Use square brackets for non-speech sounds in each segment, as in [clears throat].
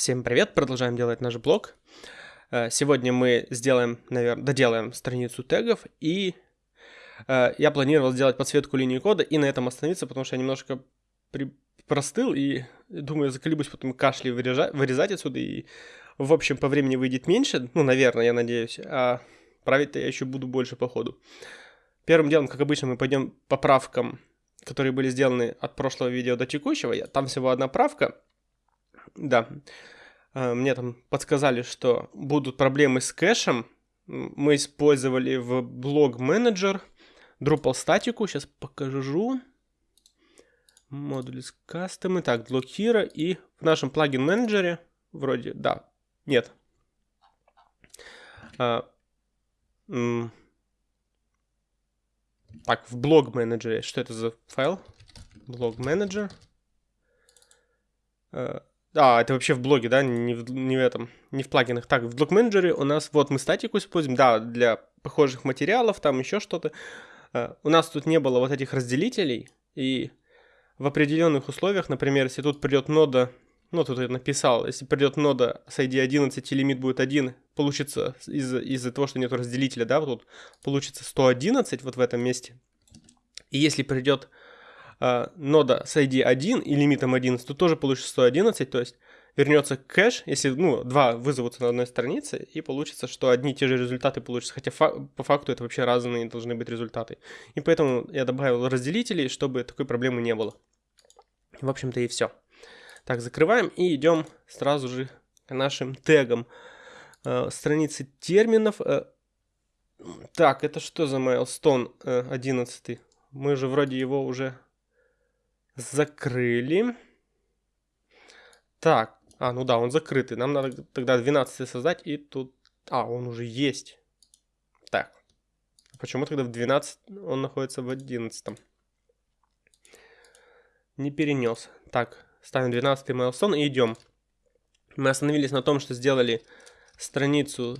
Всем привет, продолжаем делать наш блог. Э, сегодня мы сделаем, наверное, доделаем страницу тегов, и э, я планировал сделать подсветку линии кода и на этом остановиться, потому что я немножко при... простыл и думаю, заколебусь потом кашли вырежать, вырезать отсюда, и в общем по времени выйдет меньше, ну, наверное, я надеюсь, а править-то я еще буду больше по ходу. Первым делом, как обычно, мы пойдем по правкам, которые были сделаны от прошлого видео до текущего. Там всего одна правка, да. А, мне там подсказали, что будут проблемы с кэшем. Мы использовали в блог менеджер Drupal статику. Сейчас покажу. Модули с кастомы. Так, блокира. И в нашем плагин менеджере вроде, да, нет. А, так, в блог менеджере. Что это за файл? Блог менеджер. А, а, это вообще в блоге, да, не в, не в этом, не в плагинах. Так, в блок менеджере у нас, вот мы статику используем, да, для похожих материалов, там еще что-то. Uh, у нас тут не было вот этих разделителей, и в определенных условиях, например, если тут придет нода, ну, тут я написал, если придет нода с ID 11 и лимит будет 1, получится из-за из того, что нет разделителя, да, вот тут получится 111 вот в этом месте. И если придет э, нода с ID 1 и лимитом 11, то тоже получится 111, то есть вернется кэш, если, ну, два вызовутся на одной странице, и получится, что одни и те же результаты получатся, хотя фа- по факту это вообще разные должны быть результаты. И поэтому я добавил разделителей, чтобы такой проблемы не было. В общем-то и все. Так, закрываем и идем сразу же к нашим тегам. Э, страницы терминов. Э, так, это что за milestone э, 11? Мы же вроде его уже закрыли. Так, а, ну да, он закрытый. Нам надо тогда 12 создать, и тут... А, он уже есть. Так. Почему тогда в 12 он находится в 11? Не перенес. Так, ставим 12 milestone и идем. Мы остановились на том, что сделали страницу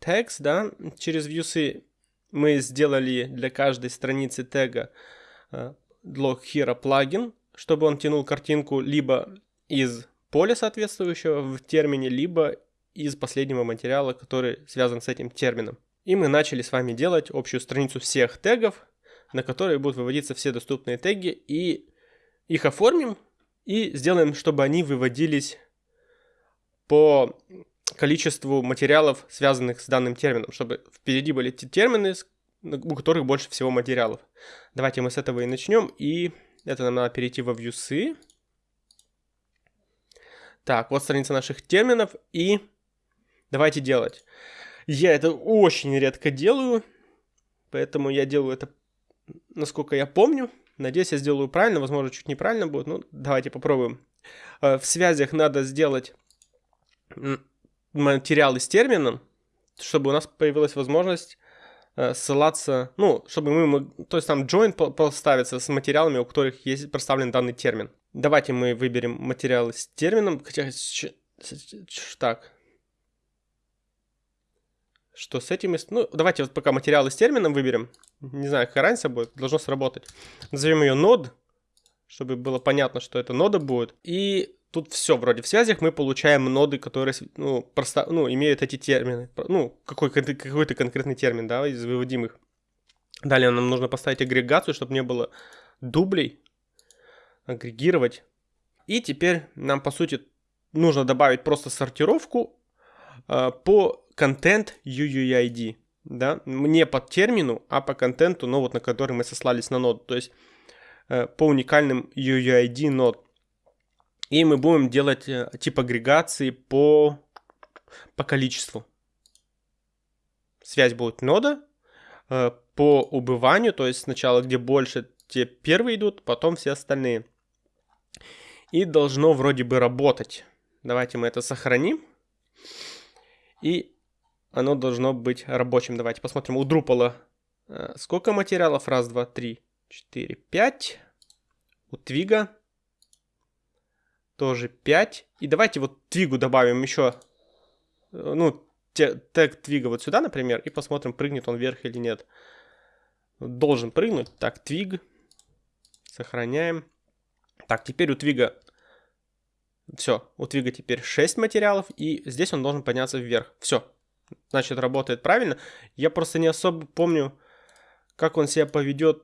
text, да, через вьюсы мы сделали для каждой страницы тега э, Log Hero плагин, чтобы он тянул картинку либо из поля соответствующего в термине, либо из последнего материала, который связан с этим термином. И мы начали с вами делать общую страницу всех тегов, на которые будут выводиться все доступные теги, и их оформим и сделаем, чтобы они выводились по количеству материалов, связанных с данным термином, чтобы впереди были те термины, у которых больше всего материалов. Давайте мы с этого и начнем. И это нам надо перейти во вьюсы. Так, вот страница наших терминов. И давайте делать. Я это очень редко делаю. Поэтому я делаю это, насколько я помню. Надеюсь, я сделаю правильно. Возможно, чуть неправильно будет. Ну, давайте попробуем. Э, в связях надо сделать материалы с термином, чтобы у нас появилась возможность ссылаться, ну, чтобы мы, то есть там join поставится с материалами, у которых есть проставлен данный термин. Давайте мы выберем материалы с термином, хотя, так, что с этим, ну, давайте вот пока материалы с термином выберем, не знаю, какая разница будет, должно сработать. Назовем ее node, чтобы было понятно, что это нода будет, и тут все вроде в связях мы получаем ноды, которые ну, просто, ну, имеют эти термины. Ну, какой, какой-то конкретный термин, да, из выводимых. Далее нам нужно поставить агрегацию, чтобы не было дублей. Агрегировать. И теперь нам, по сути, нужно добавить просто сортировку э, по контент UUID. Да? Не по термину, а по контенту, ну, вот, на который мы сослались на нод. То есть э, по уникальным UUID нод. И мы будем делать э, тип агрегации по, по количеству. Связь будет нода э, по убыванию, то есть сначала где больше, те первые идут, потом все остальные. И должно вроде бы работать. Давайте мы это сохраним. И оно должно быть рабочим. Давайте посмотрим у Drupal э, сколько материалов. Раз, два, три, четыре, пять. У Твига тоже 5. И давайте вот твигу добавим еще, э, ну, тег твига вот сюда, например, и посмотрим, прыгнет он вверх или нет. Должен прыгнуть. Так, твиг. Сохраняем. Так, теперь у твига Все, у Твига теперь 6 материалов, и здесь он должен подняться вверх. Все, значит, работает правильно. Я просто не особо помню, как он себя поведет,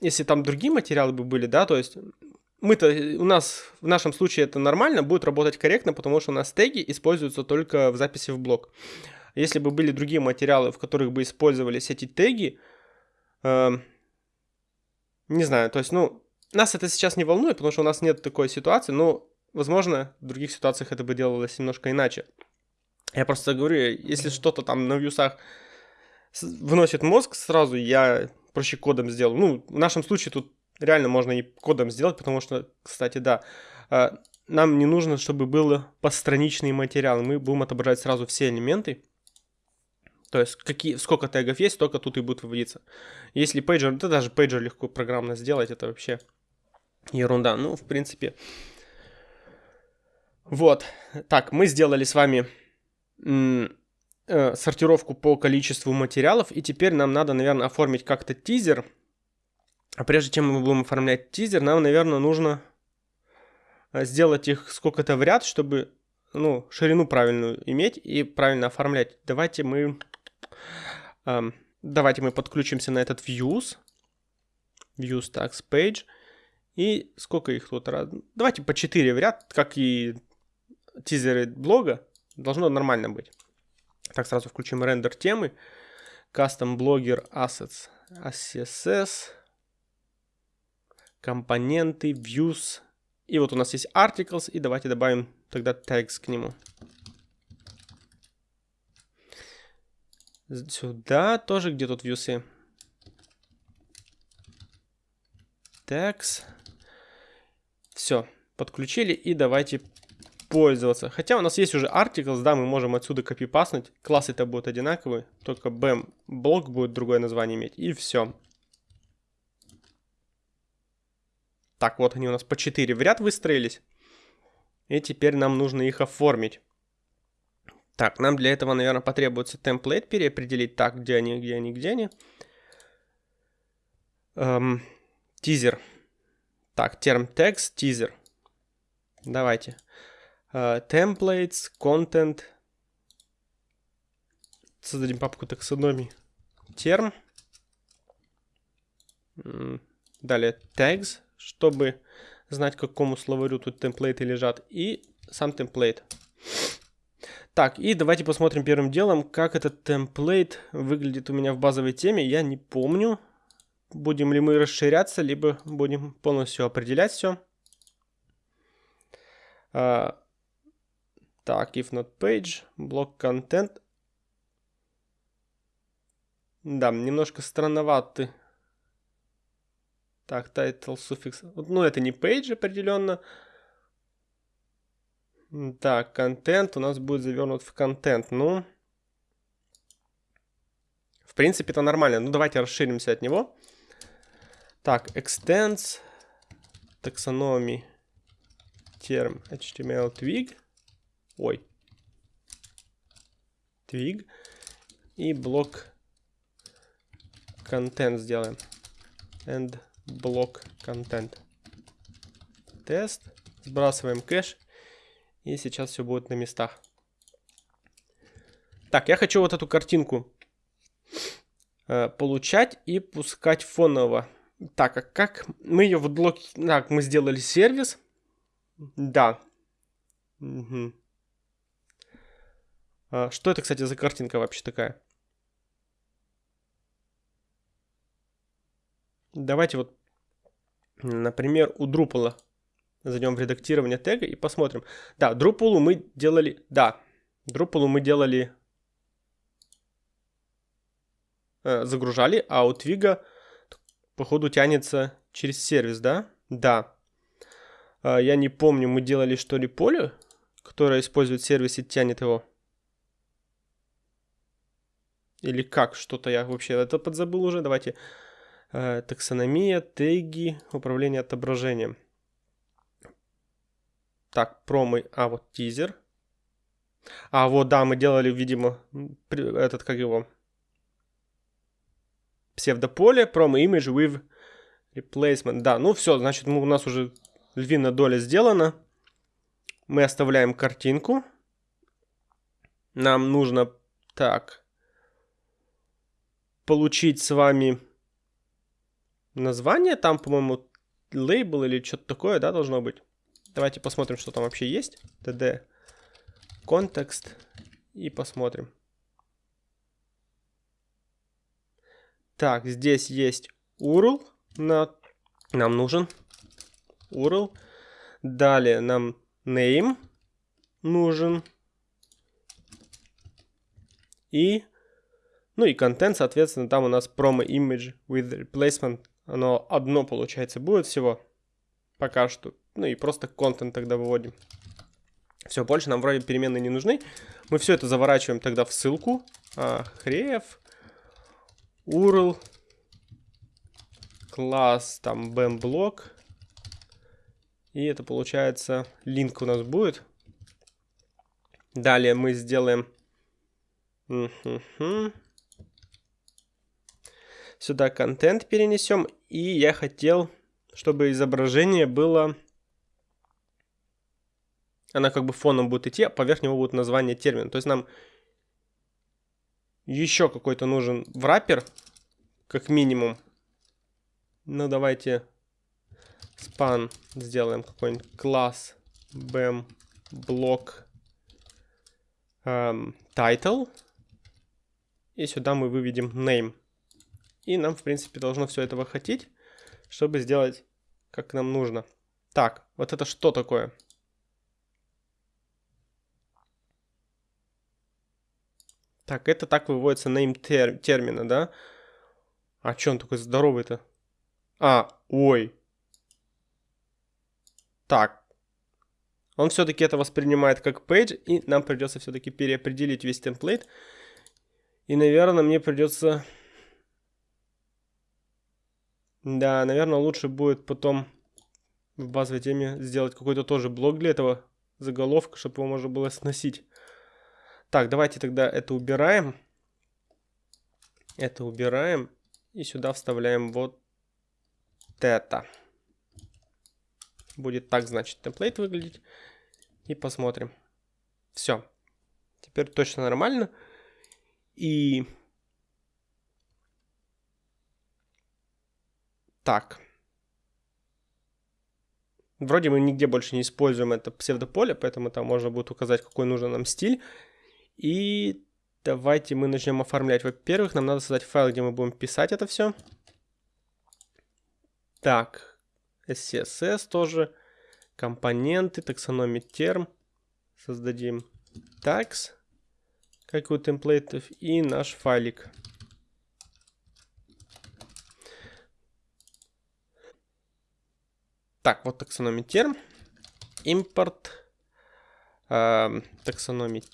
если там другие материалы бы были, да, то есть мы-то, у нас в нашем случае это нормально, будет работать корректно, потому что у нас теги используются только в записи в блок. Если бы были другие материалы, в которых бы использовались эти теги, э, не знаю, то есть, ну, нас это сейчас не волнует, потому что у нас нет такой ситуации, но, возможно, в других ситуациях это бы делалось немножко иначе. Я просто говорю, если что-то там на вьюсах выносит мозг, сразу я проще кодом сделаю. Ну, в нашем случае тут реально можно и кодом сделать, потому что, кстати, да, а, нам не нужно, чтобы был постраничный материал. Мы будем отображать сразу все элементы. То есть какие, сколько тегов есть, столько тут и будет выводиться. Если пейджер, да даже пейджер легко программно сделать, это вообще ерунда. Ну, в принципе. Вот. Так, мы сделали с вами э, сортировку по количеству материалов. И теперь нам надо, наверное, оформить как-то тизер. А прежде чем мы будем оформлять тизер, нам, наверное, нужно э, сделать их сколько-то в ряд, чтобы ну, ширину правильную иметь и правильно оформлять. Давайте мы, эм, давайте мы подключимся на этот views, views tags page. И сколько их тут? Давайте по 4 в ряд, как и тизеры блога. Должно нормально быть. Так, сразу включим рендер темы. Custom Blogger Assets. CSS. Компоненты, Views. И вот у нас есть Articles. И давайте добавим тогда tags к нему. Сюда тоже где тут вьюсы. Tags. Все, подключили и давайте пользоваться. Хотя у нас есть уже articles, да, мы можем отсюда копипаснуть. Классы-то будут одинаковые, только BAM блок будет другое название иметь. И все. Так, вот они у нас по 4 в ряд выстроились. И теперь нам нужно их оформить. Так, нам для этого, наверное, потребуется темплейт переопределить. Так, где они, где они, где они. Эм, тизер. Так, терм текст, тизер. Давайте. Uh, templates, content. Создадим папку таксономии. Терм. Далее tags, чтобы знать, к какому словарю тут темплейты лежат. И сам темплейт. Так, и давайте посмотрим первым делом, как этот темплейт выглядит у меня в базовой теме. Я не помню будем ли мы расширяться, либо будем полностью определять все. А, так, if not page, блок content. Да, немножко странноватый. Так, title, суффикс. Ну, это не page определенно. Так, контент у нас будет завернут в контент. Ну, в принципе, это нормально. Ну, давайте расширимся от него. Так, extends, taxonomy, term HTML twig. Ой. Twig. И блок content сделаем. And блок content. Тест. Сбрасываем кэш. И сейчас все будет на местах. Так, я хочу вот эту картинку э, получать и пускать фоново. Так, а как мы ее в блоке... Так, мы сделали сервис. Да. Угу. А, что это, кстати, за картинка вообще такая? Давайте вот, например, у Drupal зайдем в редактирование тега и посмотрим. Да, Drupal мы делали... Да, Drupal мы делали... Э, загружали, а у Twig походу тянется через сервис, да? Да. А, я не помню, мы делали что ли поле, которое использует сервис и тянет его. Или как? Что-то я вообще это подзабыл уже. Давайте. Э, таксономия, теги, управление отображением. Так, промы. А, вот тизер. А, вот, да, мы делали, видимо, этот, как его, псевдополе, promo image with replacement. Да, ну все, значит, мы, у нас уже львиная доля сделана. Мы оставляем картинку. Нам нужно, так, получить с вами название. Там, по-моему, лейбл или что-то такое, да, должно быть. Давайте посмотрим, что там вообще есть. td контекст и посмотрим. Так, здесь есть URL, на... нам нужен URL. Далее нам name нужен. И, ну и контент, соответственно, там у нас promo image with replacement. Оно одно, получается, будет всего пока что. Ну и просто контент тогда выводим. Все, больше нам вроде переменные не нужны. Мы все это заворачиваем тогда в ссылку. А, хрев. URL. Класс, там, BAM-блок. И это получается, линк у нас будет. Далее мы сделаем... Сюда контент перенесем. И я хотел, чтобы изображение было она как бы фоном будет идти, а поверх него будет название термина. То есть нам еще какой-то нужен враппер, как минимум. Ну, давайте span сделаем какой-нибудь класс bam блок эм, title. И сюда мы выведем name. И нам, в принципе, должно все этого хотеть, чтобы сделать, как нам нужно. Так, вот это что такое? Так, это так выводится name тер термина, да? А чё он такой здоровый-то? А, ой. Так. Он все-таки это воспринимает как page, и нам придется все-таки переопределить весь темплейт. И, наверное, мне придется... Да, наверное, лучше будет потом в базовой теме сделать какой-то тоже блок для этого заголовка, чтобы его можно было сносить. Так, давайте тогда это убираем. Это убираем. И сюда вставляем вот это. Будет так, значит, темплейт выглядеть. И посмотрим. Все. Теперь точно нормально. И... Так. Вроде мы нигде больше не используем это псевдополе, поэтому там можно будет указать, какой нужен нам стиль. И давайте мы начнем оформлять. Во-первых, нам надо создать файл, где мы будем писать это все. Так, SCSS тоже. Компоненты, таксономия терм. Создадим tags, как у темплейтов, и наш файлик. Так, вот таксономия терм. Импорт. Э,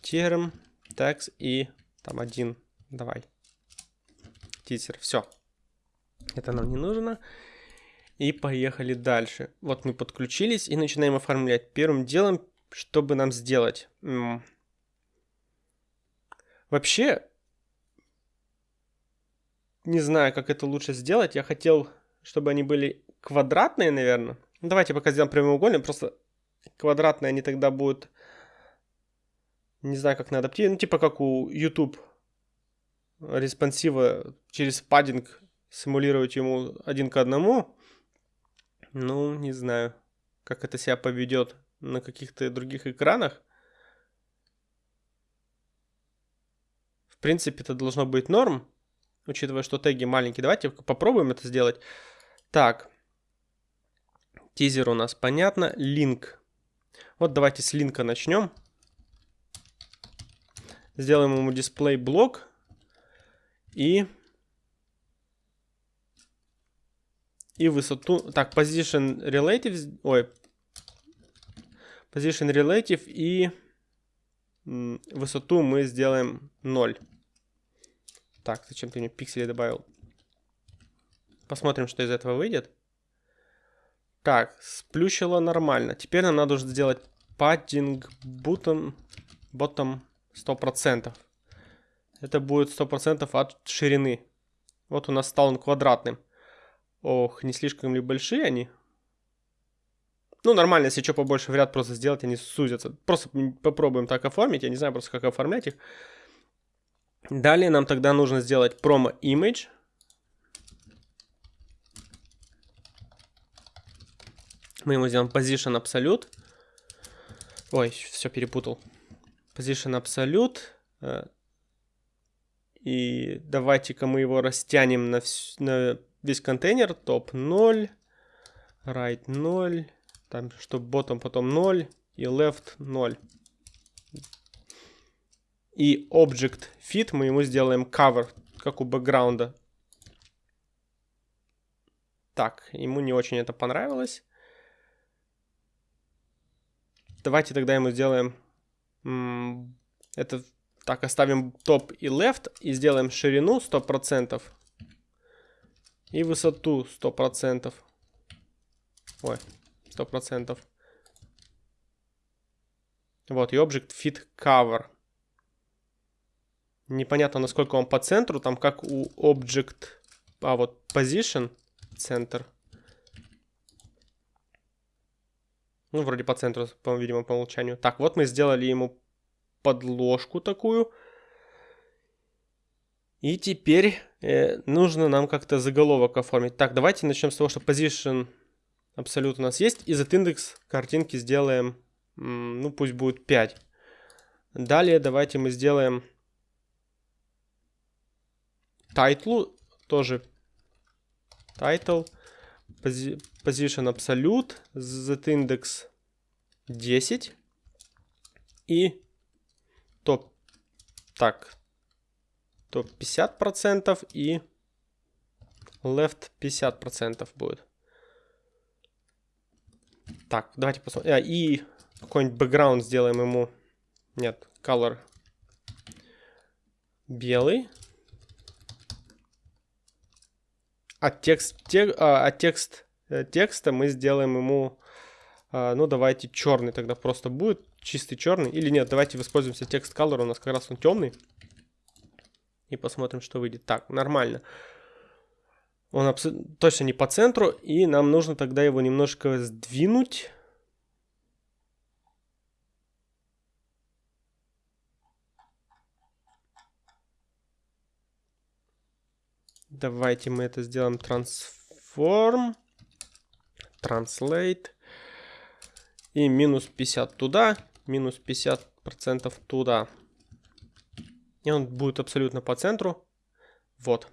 терм текст и там один, давай, тизер, все. Это нам не нужно. И поехали дальше. Вот мы подключились и начинаем оформлять. Первым делом, чтобы нам сделать? Вообще, не знаю, как это лучше сделать. Я хотел, чтобы они были квадратные, наверное. Ну, давайте пока сделаем прямоугольные. Просто квадратные они тогда будут не знаю, как на адаптировать, ну, типа как у YouTube респонсива через паддинг симулировать ему один к одному. Ну, не знаю, как это себя поведет на каких-то других экранах. В принципе, это должно быть норм, учитывая, что теги маленькие. Давайте попробуем это сделать. Так, тизер у нас понятно, линк. Вот давайте с линка начнем. Сделаем ему дисплей блок. И... И высоту... Так, position relative... Ой. Position relative и... Высоту мы сделаем 0. Так, зачем ты мне пиксели добавил? Посмотрим, что из этого выйдет. Так, сплющило нормально. Теперь нам надо уже сделать padding button, bottom 100%. Это будет 100% от ширины. Вот у нас стал он квадратным. Ох, не слишком ли большие они? Ну, нормально, если что побольше в ряд просто сделать, они сузятся. Просто попробуем так оформить. Я не знаю просто, как оформлять их. Далее нам тогда нужно сделать promo Мы ему сделаем position absolute. Ой, все перепутал. Position absolute. Э, и давайте-ка мы его растянем на, вс на весь контейнер. Топ 0, right 0, там, чтобы ботом потом 0 и left 0. И object fit мы ему сделаем cover, как у бэкграунда. Так, ему не очень это понравилось. Давайте тогда ему сделаем... Это так, оставим топ и left и сделаем ширину 100% и высоту 100%. Ой, 100%. Вот, и object fit cover. Непонятно, насколько он по центру, там как у object, а вот position, центр. Ну, вроде по центру, по, видимо, по умолчанию. Так, вот мы сделали ему подложку такую. И теперь э, нужно нам как-то заголовок оформить. Так, давайте начнем с того, что position абсолют у нас есть. И за индекс картинки сделаем, ну пусть будет 5. Далее давайте мы сделаем title, тоже title, position absolute, z индекс 10 и топ, так, топ 50% и left 50% будет. Так, давайте посмотрим. А, и какой-нибудь бэкграунд сделаем ему. Нет, color белый. А текст, тек, а, текст текста мы сделаем ему, а, ну давайте черный тогда просто будет, чистый черный. Или нет, давайте воспользуемся текст color, у нас как раз он темный. И посмотрим, что выйдет. Так, нормально. Он точно не по центру, и нам нужно тогда его немножко сдвинуть. Давайте мы это сделаем transform, translate и минус 50 туда, минус 50 процентов туда. И он будет абсолютно по центру. Вот.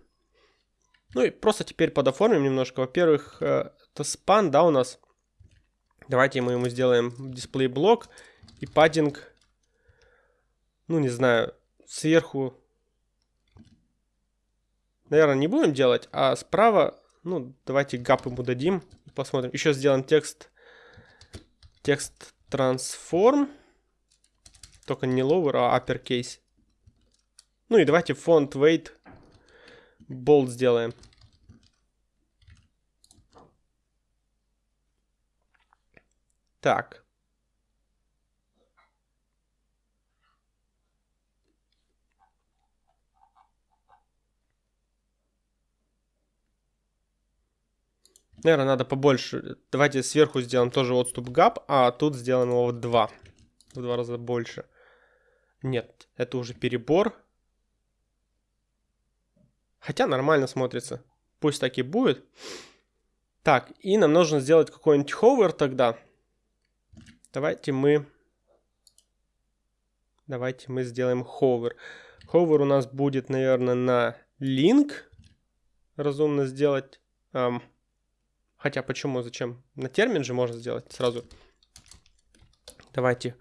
Ну и просто теперь подоформим немножко. Во-первых, э, это span, да, у нас. Давайте мы ему сделаем дисплей блок и паддинг, ну не знаю, сверху. Наверное, не будем делать, а справа, ну давайте гап ему дадим. Посмотрим. Еще сделаем текст, текст transform, только не lower, а uppercase. Ну и давайте font weight болт сделаем. Так. Наверное, надо побольше. Давайте сверху сделаем тоже отступ гап, а тут сделаем его в два. В два раза больше. Нет, это уже перебор. Хотя нормально смотрится. Пусть так и будет. Так, и нам нужно сделать какой-нибудь ховер тогда. Давайте мы... Давайте мы сделаем ховер. Ховер у нас будет, наверное, на link. Разумно сделать. Хотя почему, зачем? На термин же можно сделать сразу. Давайте.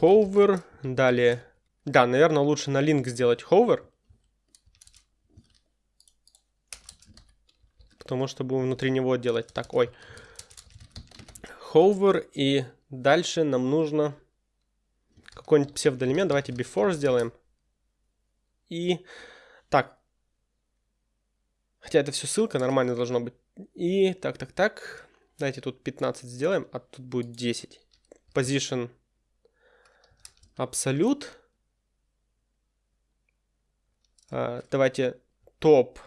Hover. Далее. Да, наверное, лучше на link сделать hover. потому что будем внутри него делать такой hover, и дальше нам нужно какой-нибудь псевдоэлемент, давайте before сделаем, и так, хотя это все ссылка, нормально должно быть, и так, так, так, давайте тут 15 сделаем, а тут будет 10, position uh, давайте топ,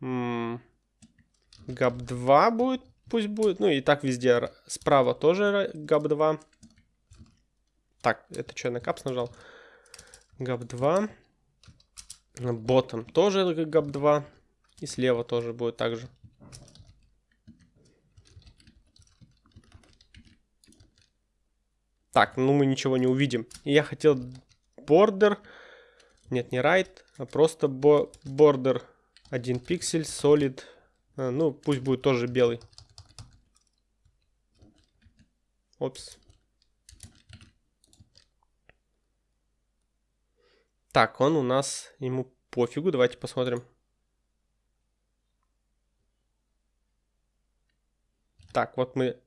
gap 2 будет пусть будет. Ну и так везде справа тоже gap 2. Так, это что, на капс нажал? gap 2. Ботом тоже gap 2. И слева тоже будет так Так, ну мы ничего не увидим. Я хотел border. Нет, не right, а просто border. Один пиксель, solid. А, ну, пусть будет тоже белый. Опс. Так, он у нас, ему пофигу, давайте посмотрим. Так, вот мы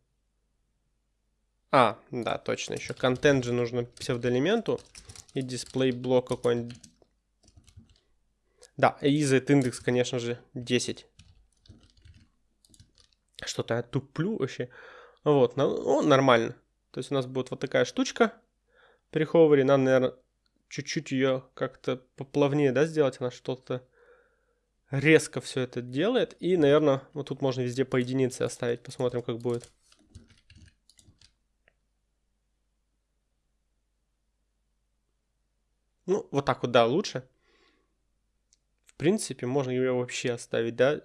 а, да, точно, еще контент же нужно псевдоэлементу и дисплей блок какой-нибудь. Да, EZ индекс, конечно же, 10. Что-то я туплю вообще. Вот, ну, нормально. То есть у нас будет вот такая штучка при ховере. Надо, наверное, чуть-чуть ее как-то поплавнее, да, сделать. Она что-то резко все это делает. И, наверное, вот тут можно везде по единице оставить. Посмотрим, как будет. Ну, вот так вот, да, лучше. В принципе, можно ее вообще оставить, да?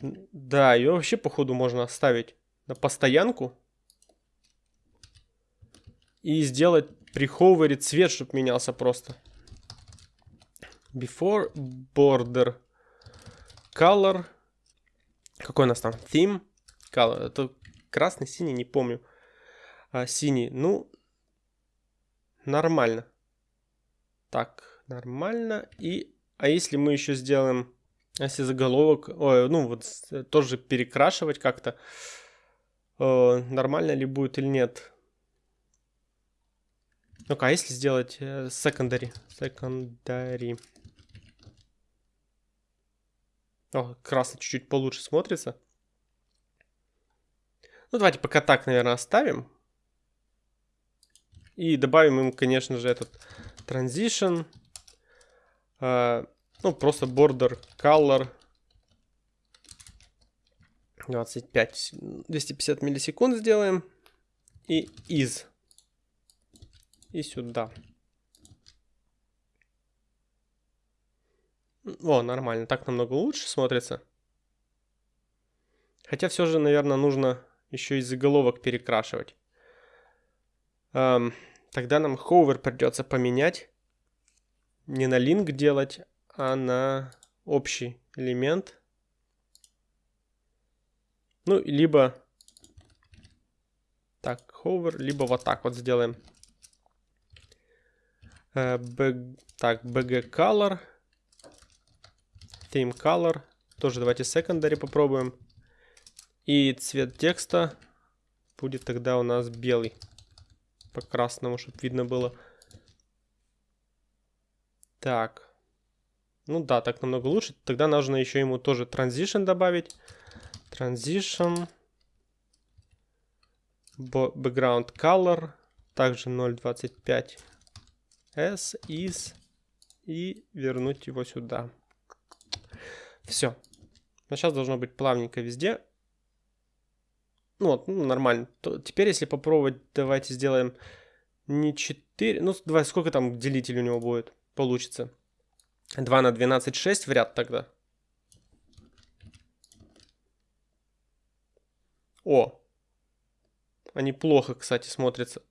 Да, ее вообще, походу, можно оставить на постоянку. И сделать при ховере цвет, чтобы менялся просто. Before border color. Какой у нас там? Theme color. Это красный, синий, не помню. А, синий. Ну, нормально. Так, нормально. И, а если мы еще сделаем, если заголовок, ой, ну вот тоже перекрашивать как-то, э, нормально ли будет или нет? Ну-ка, а если сделать э, secondary? Secondary. О, красный чуть-чуть получше смотрится. Ну, давайте пока так, наверное, оставим. И добавим им, конечно же, этот transition, uh, ну, просто border color 25, 250 миллисекунд сделаем. И из. И сюда. О, нормально. Так намного лучше смотрится. Хотя все же, наверное, нужно еще и заголовок перекрашивать. Um, Тогда нам hover придется поменять. Не на link делать, а на общий элемент. Ну, либо так, hover, либо вот так вот сделаем. Uh, так, bg color, theme color, тоже давайте secondary попробуем. И цвет текста будет тогда у нас белый по красному, чтобы видно было. Так. Ну да, так намного лучше. Тогда нужно еще ему тоже transition добавить. Transition. Background color. Также 0.25 s is. И вернуть его сюда. Все. Но сейчас должно быть плавненько везде. Ну вот, ну, нормально. То, теперь, если попробовать, давайте сделаем не 4, ну, давай, сколько там делитель у него будет, получится. 2 на 12, 6 в ряд тогда. О, они плохо, кстати, смотрятся.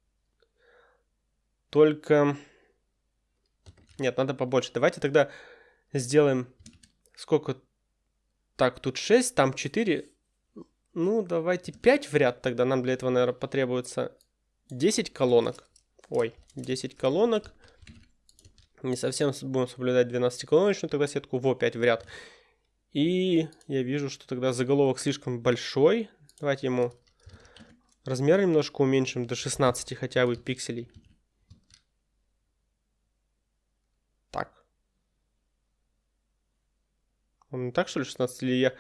Только... Нет, надо побольше. Давайте тогда сделаем... Сколько? Так, тут 6, там 4. Ну, давайте 5 в ряд тогда. Нам для этого, наверное, потребуется 10 колонок. Ой, 10 колонок. Не совсем будем соблюдать 12-колоночную тогда сетку. Во, 5 в ряд. И я вижу, что тогда заголовок слишком большой. Давайте ему размер немножко уменьшим до 16 хотя бы пикселей. Так. Он не так, что ли, 16? Или я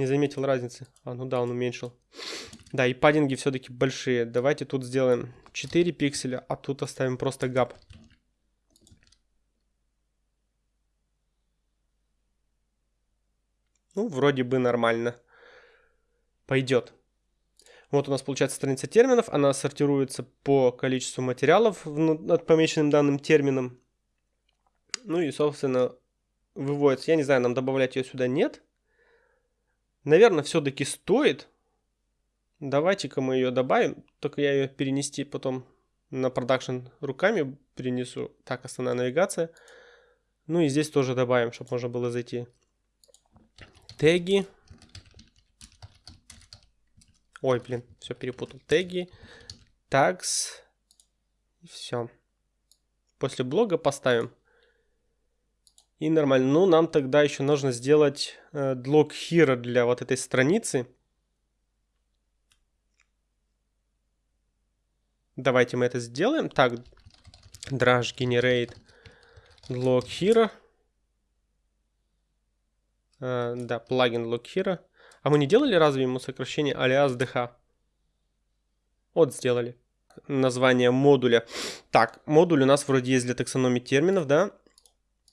не заметил разницы. А, ну да, он уменьшил. Да, и паддинги все-таки большие. Давайте тут сделаем 4 пикселя, а тут оставим просто гап. Ну, вроде бы нормально. пойдет. Вот у нас получается страница терминов, она сортируется по количеству материалов над помеченным данным термином. Ну и, собственно, выводится. Я не знаю, нам добавлять ее сюда нет. Наверное, все-таки стоит. Давайте-ка мы ее добавим. Только я ее перенести потом на продакшн руками перенесу. Так, основная навигация. Ну и здесь тоже добавим, чтобы можно было зайти. Теги. Ой, блин, все перепутал. Теги. Tags. И все. После блога поставим. И нормально. Ну, нам тогда еще нужно сделать э, log hero для вот этой страницы. Давайте мы это сделаем. Так, drash generate log hero. Э, да, плагин log hero. А мы не делали разве ему сокращение alias dh? Вот сделали. Название модуля. Так, модуль у нас вроде есть для таксономии терминов, да?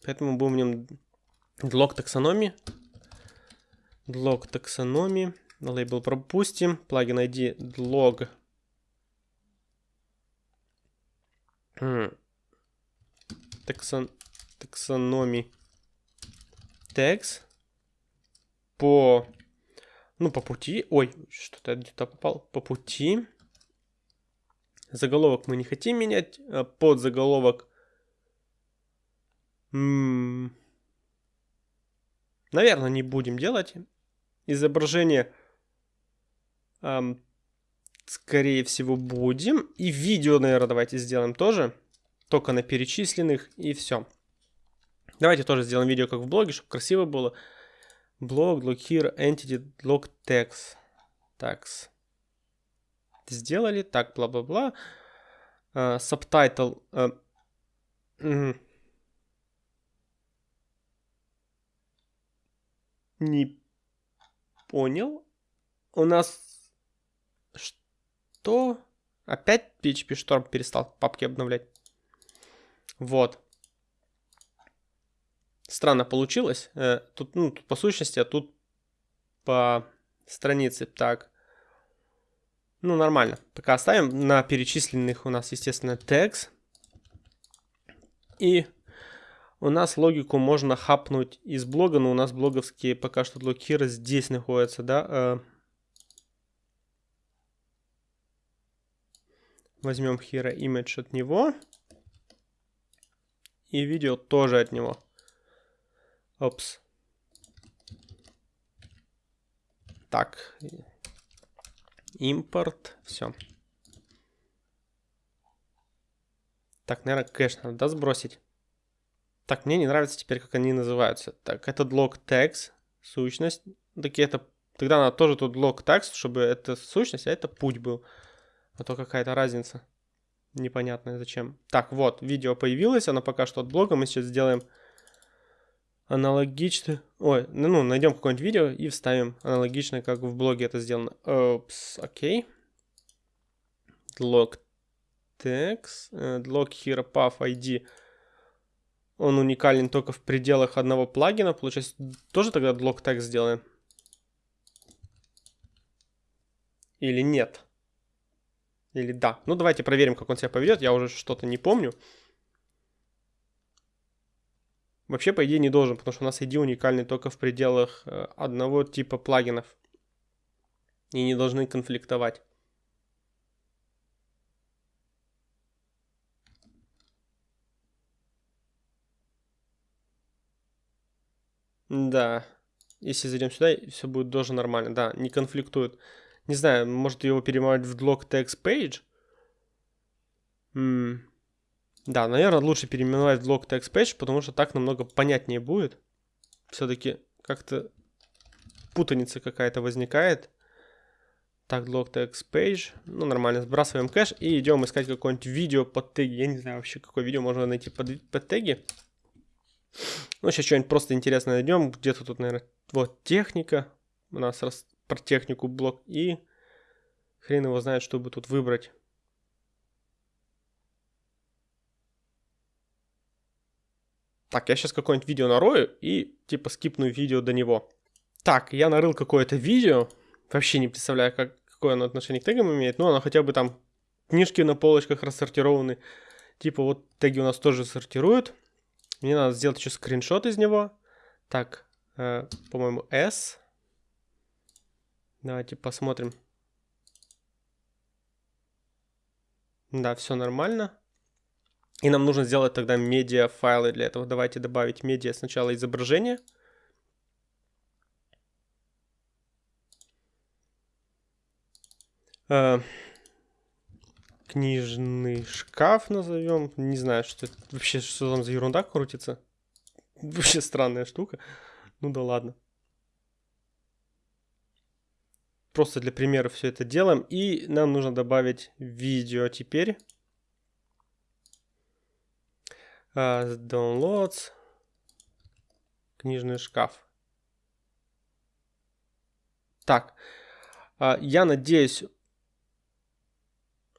Поэтому будем в нем log таксономии. Log таксономии. Лейбл пропустим. Плагин ID log. Таксон, таксономии. Text. По, ну, по пути. Ой, что-то где-то попал. По пути. Заголовок мы не хотим менять. А под заголовок Наверное, не будем делать. Изображение, эм, скорее всего, будем. И видео, наверное, давайте сделаем тоже. Только на перечисленных и все. Давайте тоже сделаем видео, как в блоге, чтобы красиво было. Блог, log here, entity, log text. Tags. Сделали. Так, бла-бла-бла. Uh, subtitle. Uh, Не понял. У нас... Что? Опять PHP Storm перестал папки обновлять. Вот. Странно получилось. Э, тут, ну, тут по сущности, а тут по странице. Так. Ну, нормально. Пока оставим. На перечисленных у нас, естественно, текст. И у нас логику можно хапнуть из блога, но у нас блоговские пока что блокиры здесь находятся, да. Э. Возьмем hero image от него. И видео тоже от него. Опс. Так. Импорт. Все. Так, наверное, кэш надо сбросить. Так, мне не нравится теперь, как они называются. Так, это log text, сущность. Такие это... Тогда надо тоже тут log text, чтобы это сущность, а это путь был. А то какая-то разница. Непонятная зачем. Так, вот, видео появилось, оно пока что от блога. Мы сейчас сделаем аналогично... Ой, ну, ну найдем какое-нибудь видео и вставим аналогично, как в блоге это сделано. Опс, окей. Log text, uh, log here path ID он уникален только в пределах одного плагина. Получается, тоже тогда блок текст сделаем? Или нет? Или да? Ну, давайте проверим, как он себя поведет. Я уже что-то не помню. Вообще, по идее, не должен, потому что у нас ID уникальный только в пределах э, одного типа плагинов. И не должны конфликтовать. Да. Если зайдем сюда, все будет тоже нормально. Да, не конфликтует. Не знаю, может его перемывать в log text page? М -м да, наверное, лучше переименовать в log text page, потому что так намного понятнее будет. Все-таки как-то путаница какая-то возникает. Так, log text page. Ну, нормально, сбрасываем кэш и идем искать какое-нибудь видео под теги. Я не знаю вообще, какое видео можно найти под, под теги. Ну, сейчас что-нибудь просто интересное найдем. Где-то тут, наверное, вот техника. У нас раз про технику блок. И хрен его знает, что бы тут выбрать. Так, я сейчас какое-нибудь видео нарою и типа скипну видео до него. Так, я нарыл какое-то видео. Вообще не представляю, как, какое оно отношение к тегам имеет. Но оно хотя бы там книжки на полочках рассортированы. Типа вот теги у нас тоже сортируют. Мне надо сделать еще скриншот из него. Так, э, по-моему, S. Давайте посмотрим. Да, все нормально. И нам нужно сделать тогда медиа файлы для этого. Давайте добавить медиа сначала изображение. Э, книжный шкаф назовем. Не знаю, что это вообще, что там за ерунда крутится. [laughs] Вообще странная штука. Ну да ладно. Просто для примера все это делаем. И нам нужно добавить видео теперь. Uh, downloads. Книжный шкаф. Так. Uh, я надеюсь,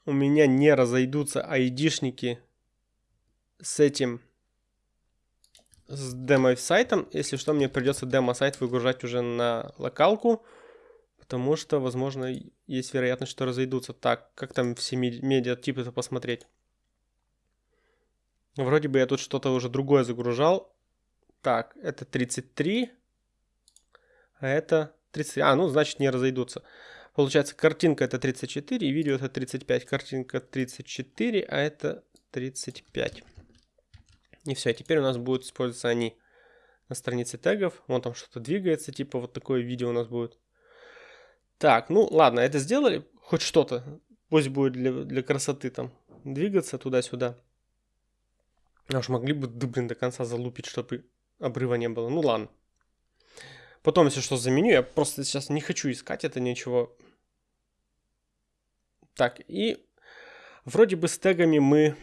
у меня не разойдутся айдишники с этим с демо-сайтом. Если что, мне придется демо-сайт выгружать уже на локалку, потому что, возможно, есть вероятность, что разойдутся. Так, как там все медиатипы-то посмотреть? Вроде бы я тут что-то уже другое загружал. Так, это 33, а это 30. А, ну, значит, не разойдутся. Получается, картинка это 34, и видео это 35. Картинка 34, а это 35. И все, теперь у нас будут использоваться они на странице тегов. Вон там что-то двигается, типа вот такое видео у нас будет. Так, ну ладно, это сделали. Хоть что-то. Пусть будет для, для красоты там двигаться туда-сюда. А уж могли бы, блин, до конца залупить, чтобы обрыва не было. Ну ладно. Потом, если что, заменю. Я просто сейчас не хочу искать это ничего так, и вроде бы с тегами мы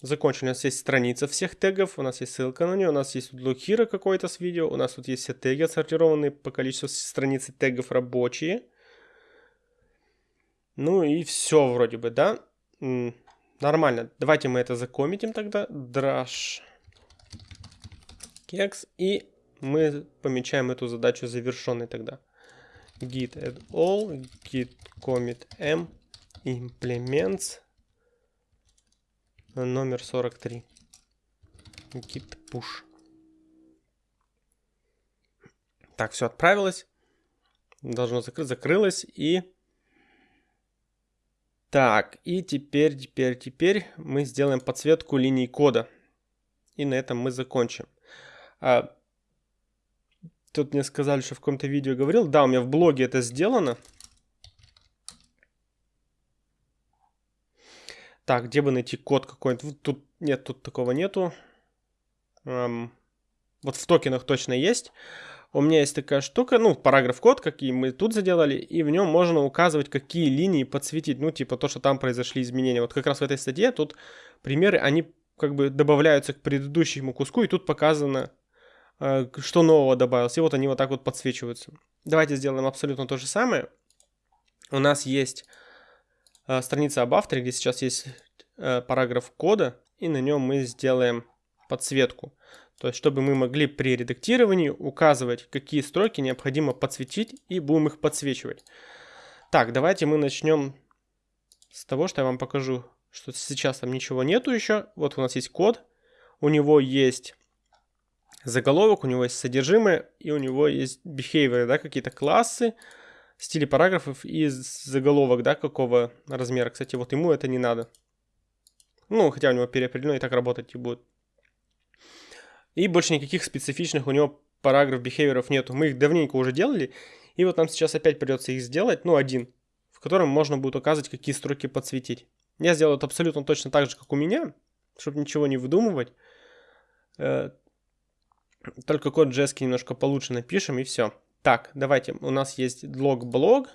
закончили. У нас есть страница всех тегов, у нас есть ссылка на нее, у нас есть блокира какой-то с видео, у нас тут есть все теги отсортированные по количеству страниц тегов рабочие. Ну и все вроде бы, да? Нормально. Давайте мы это закоммитим тогда. Drash кекс. И мы помечаем эту задачу завершенной тогда git add all, git commit m, implements номер 43. Git push. Так, все отправилось. Должно закрыть, закрылось и... Так, и теперь, теперь, теперь мы сделаем подсветку линий кода. И на этом мы закончим. А, Тут мне сказали, что в каком-то видео говорил. Да, у меня в блоге это сделано. Так, где бы найти код какой-нибудь? Тут нет, тут такого нету. Эм, вот в токенах точно есть. У меня есть такая штука, ну, параграф код, какие мы тут заделали, и в нем можно указывать, какие линии подсветить, ну, типа то, что там произошли изменения. Вот как раз в этой статье тут примеры, они как бы добавляются к предыдущему куску, и тут показано, что нового добавилось. И вот они вот так вот подсвечиваются. Давайте сделаем абсолютно то же самое. У нас есть э, страница об авторе, где сейчас есть э, параграф кода, и на нем мы сделаем подсветку. То есть, чтобы мы могли при редактировании указывать, какие строки необходимо подсветить, и будем их подсвечивать. Так, давайте мы начнем с того, что я вам покажу, что сейчас там ничего нету еще. Вот у нас есть код, у него есть заголовок, у него есть содержимое, и у него есть behavior, да, какие-то классы, стили параграфов и заголовок, да, какого размера. Кстати, вот ему это не надо. Ну, хотя у него переопределено и так работать и будет. И больше никаких специфичных у него параграф бихевиоров нету. Мы их давненько уже делали, и вот нам сейчас опять придется их сделать, ну, один, в котором можно будет указывать, какие строки подсветить. Я сделал это абсолютно точно так же, как у меня, чтобы ничего не выдумывать. Э, только код JS немножко получше напишем и все. Так, давайте, у нас есть log-блог.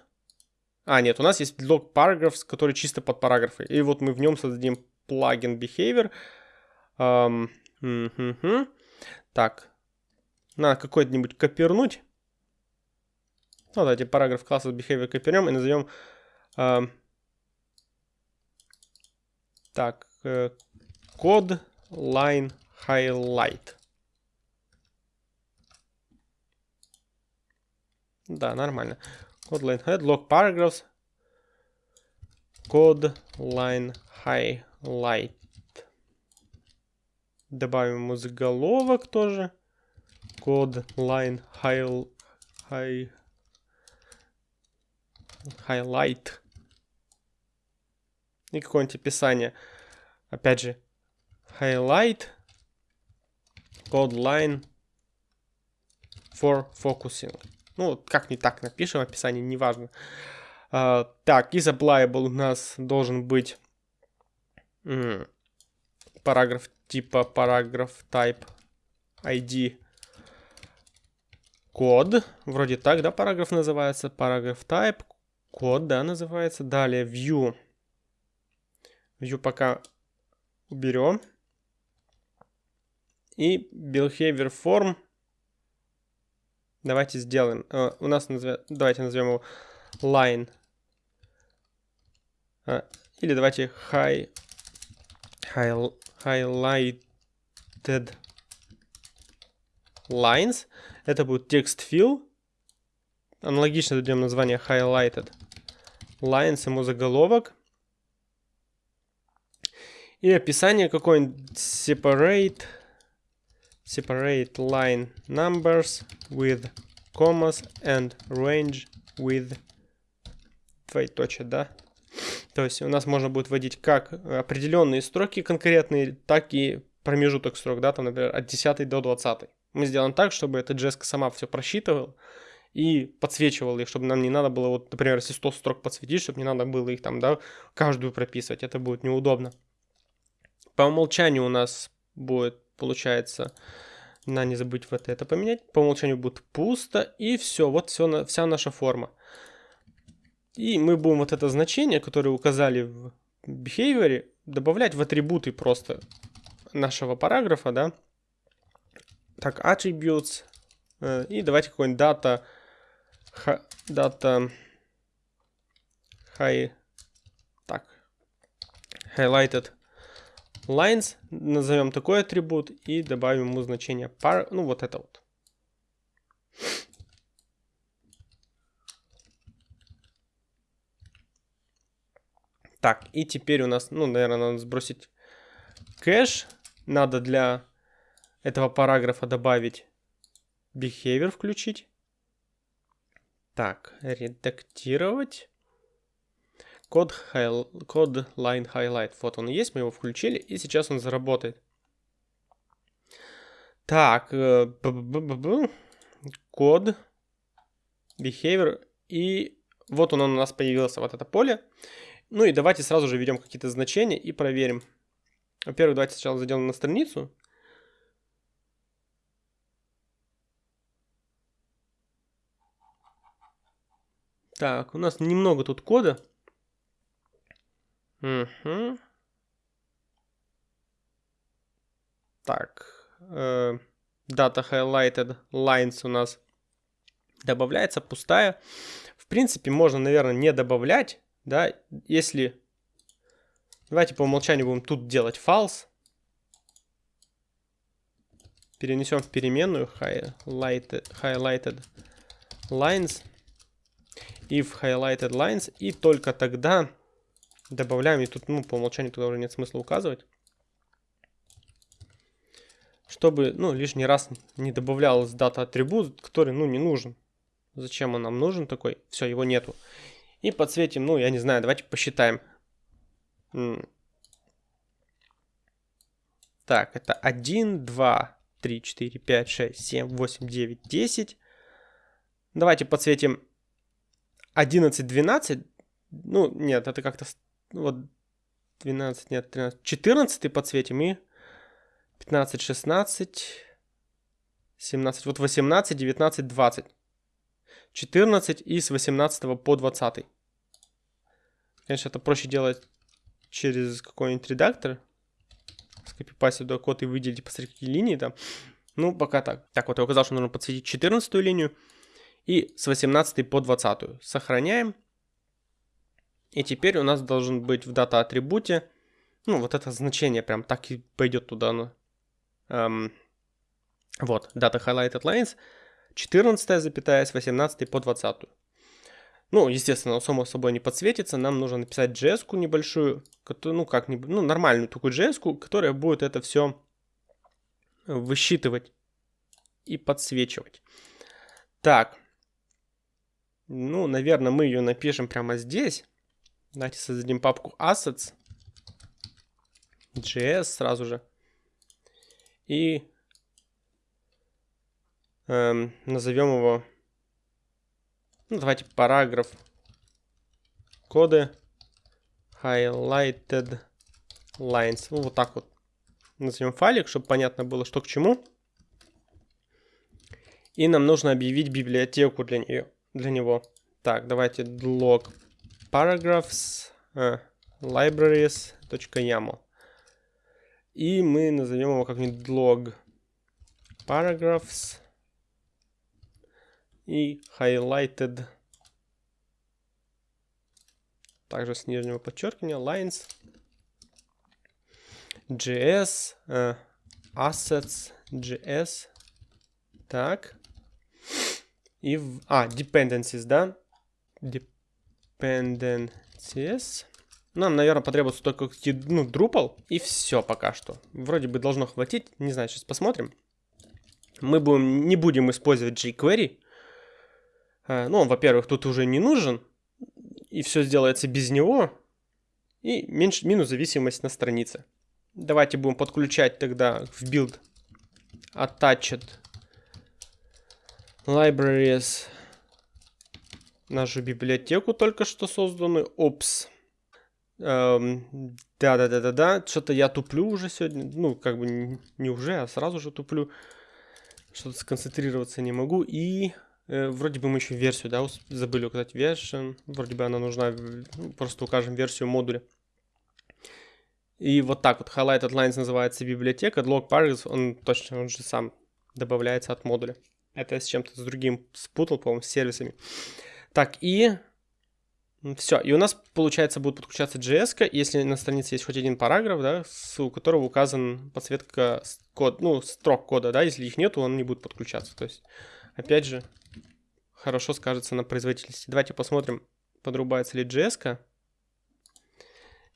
А, нет, у нас есть log paragraphs, который чисто под параграфы. И вот мы в нем создадим плагин behavior. Um, угу. Так, надо какой-нибудь копернуть. Ну, давайте параграф класса behavior копернем и назовем... Uh, так, uh, code line highlight. Да, нормально. code line head, log paragraphs, code line highlight. Добавим ему заголовок тоже. Code line high, high, highlight. И какое-нибудь описание. Опять же, highlight, code line for focusing. Ну, как не так напишем описание, неважно. Uh, так, из applicable у нас должен быть м, параграф типа параграф type ID код. Вроде так, да, параграф называется. Параграф type, код, да, называется. Далее view. View пока уберем. И behavior form Давайте сделаем. Uh, у нас назовем, давайте назовем его line. Uh, или давайте high, high, highlighted lines. Это будет text fill. Аналогично дадим название highlighted lines, ему заголовок. И описание какое-нибудь separate separate line numbers with commas and range with двоеточие, да? То есть у нас можно будет вводить как определенные строки конкретные, так и промежуток строк, да, там, например, от 10 до 20. Мы сделаем так, чтобы эта джеска сама все просчитывала и подсвечивала их, чтобы нам не надо было, вот, например, если 100 строк подсветить, чтобы не надо было их там, да, каждую прописывать, это будет неудобно. По умолчанию у нас будет получается, на не забыть вот это поменять. По умолчанию будет пусто. И все, вот все, вся наша форма. И мы будем вот это значение, которое указали в behavior, добавлять в атрибуты просто нашего параграфа, да. Так, attributes. Э, и давайте какой-нибудь data, data high, так, highlighted lines, назовем такой атрибут и добавим ему значение par, ну вот это вот. Так, и теперь у нас, ну, наверное, надо сбросить кэш. Надо для этого параграфа добавить behavior включить. Так, редактировать. Код, хай... код line highlight. Вот он есть, мы его включили, и сейчас он заработает. Так, э, код, behavior, и вот он у нас появился, вот это поле. Ну и давайте сразу же введем какие-то значения и проверим. Во-первых, давайте сначала зайдем на страницу. Так, у нас немного тут кода. Угу. Так. Э, data highlighted lines у нас добавляется пустая. В принципе, можно, наверное, не добавлять, да, если... Давайте по умолчанию будем тут делать false. Перенесем в переменную highlighted, highlighted lines. If highlighted lines. И только тогда добавляем, и тут, ну, по умолчанию туда уже нет смысла указывать. Чтобы, ну, лишний раз не добавлялась дата атрибут, который, ну, не нужен. Зачем он нам нужен такой? Все, его нету. И подсветим, ну, я не знаю, давайте посчитаем. Так, это 1, 2, 3, 4, 5, 6, 7, 8, 9, 10. Давайте подсветим 11, 12. Ну, нет, это как-то вот 12, нет, 13, 14 подсветим и 15, 16, 17, вот 18, 19, 20. 14 и с 18 по 20. Конечно, это проще делать через какой-нибудь редактор. Скопипастить туда код и выделить посреди линии там. Ну, пока так. Так, вот я указал, что нужно подсветить 14 линию и с 18 по 20. Сохраняем. И теперь у нас должен быть в дата атрибуте, ну, вот это значение прям так и пойдет туда. Ну, эм, вот, data highlighted lines, 14 запятая с 18 по 20. Ну, естественно, само собой не подсветится. Нам нужно написать js небольшую, ну, как ну, нормальную такую js которая будет это все высчитывать и подсвечивать. Так. Ну, наверное, мы ее напишем прямо здесь. Давайте создадим папку assets. JS сразу же. И эм, назовем его, ну, давайте параграф коды highlighted lines. Ну, вот так вот назовем файлик, чтобы понятно было, что к чему. И нам нужно объявить библиотеку для, нее, для него. Так, давайте log paragraphs uh, libraries.yaml. И мы назовем его как-нибудь log paragraphs и highlighted также с нижнего подчеркивания lines js uh, assets js так и в... а dependencies да dependencies нам, наверное, потребуется только ну, Drupal, и все пока что. Вроде бы должно хватить, не знаю, сейчас посмотрим. Мы будем, не будем использовать jQuery. А, ну, он, во-первых, тут уже не нужен, и все сделается без него. И меньше, минус зависимость на странице. Давайте будем подключать тогда в build attached libraries нашу библиотеку только что созданную. Опс. Эм, да-да-да-да-да, что-то я туплю уже сегодня, ну, как бы не, уже, а сразу же туплю, что-то сконцентрироваться не могу, и э, вроде бы мы еще версию, да, забыли указать version, вроде бы она нужна, ну, просто укажем версию модуля. И вот так вот, highlighted lines называется библиотека, log paragraphs, он точно, он же сам добавляется от модуля. Это я с чем-то с другим спутал, по-моему, с сервисами. Так, и все, и у нас, получается, будет подключаться JS, если на странице есть хоть один параграф, да, у которого указан подсветка код, ну, строк кода, да, если их нету, он не будет подключаться. То есть, опять же, хорошо скажется на производительности. Давайте посмотрим, подрубается ли JS.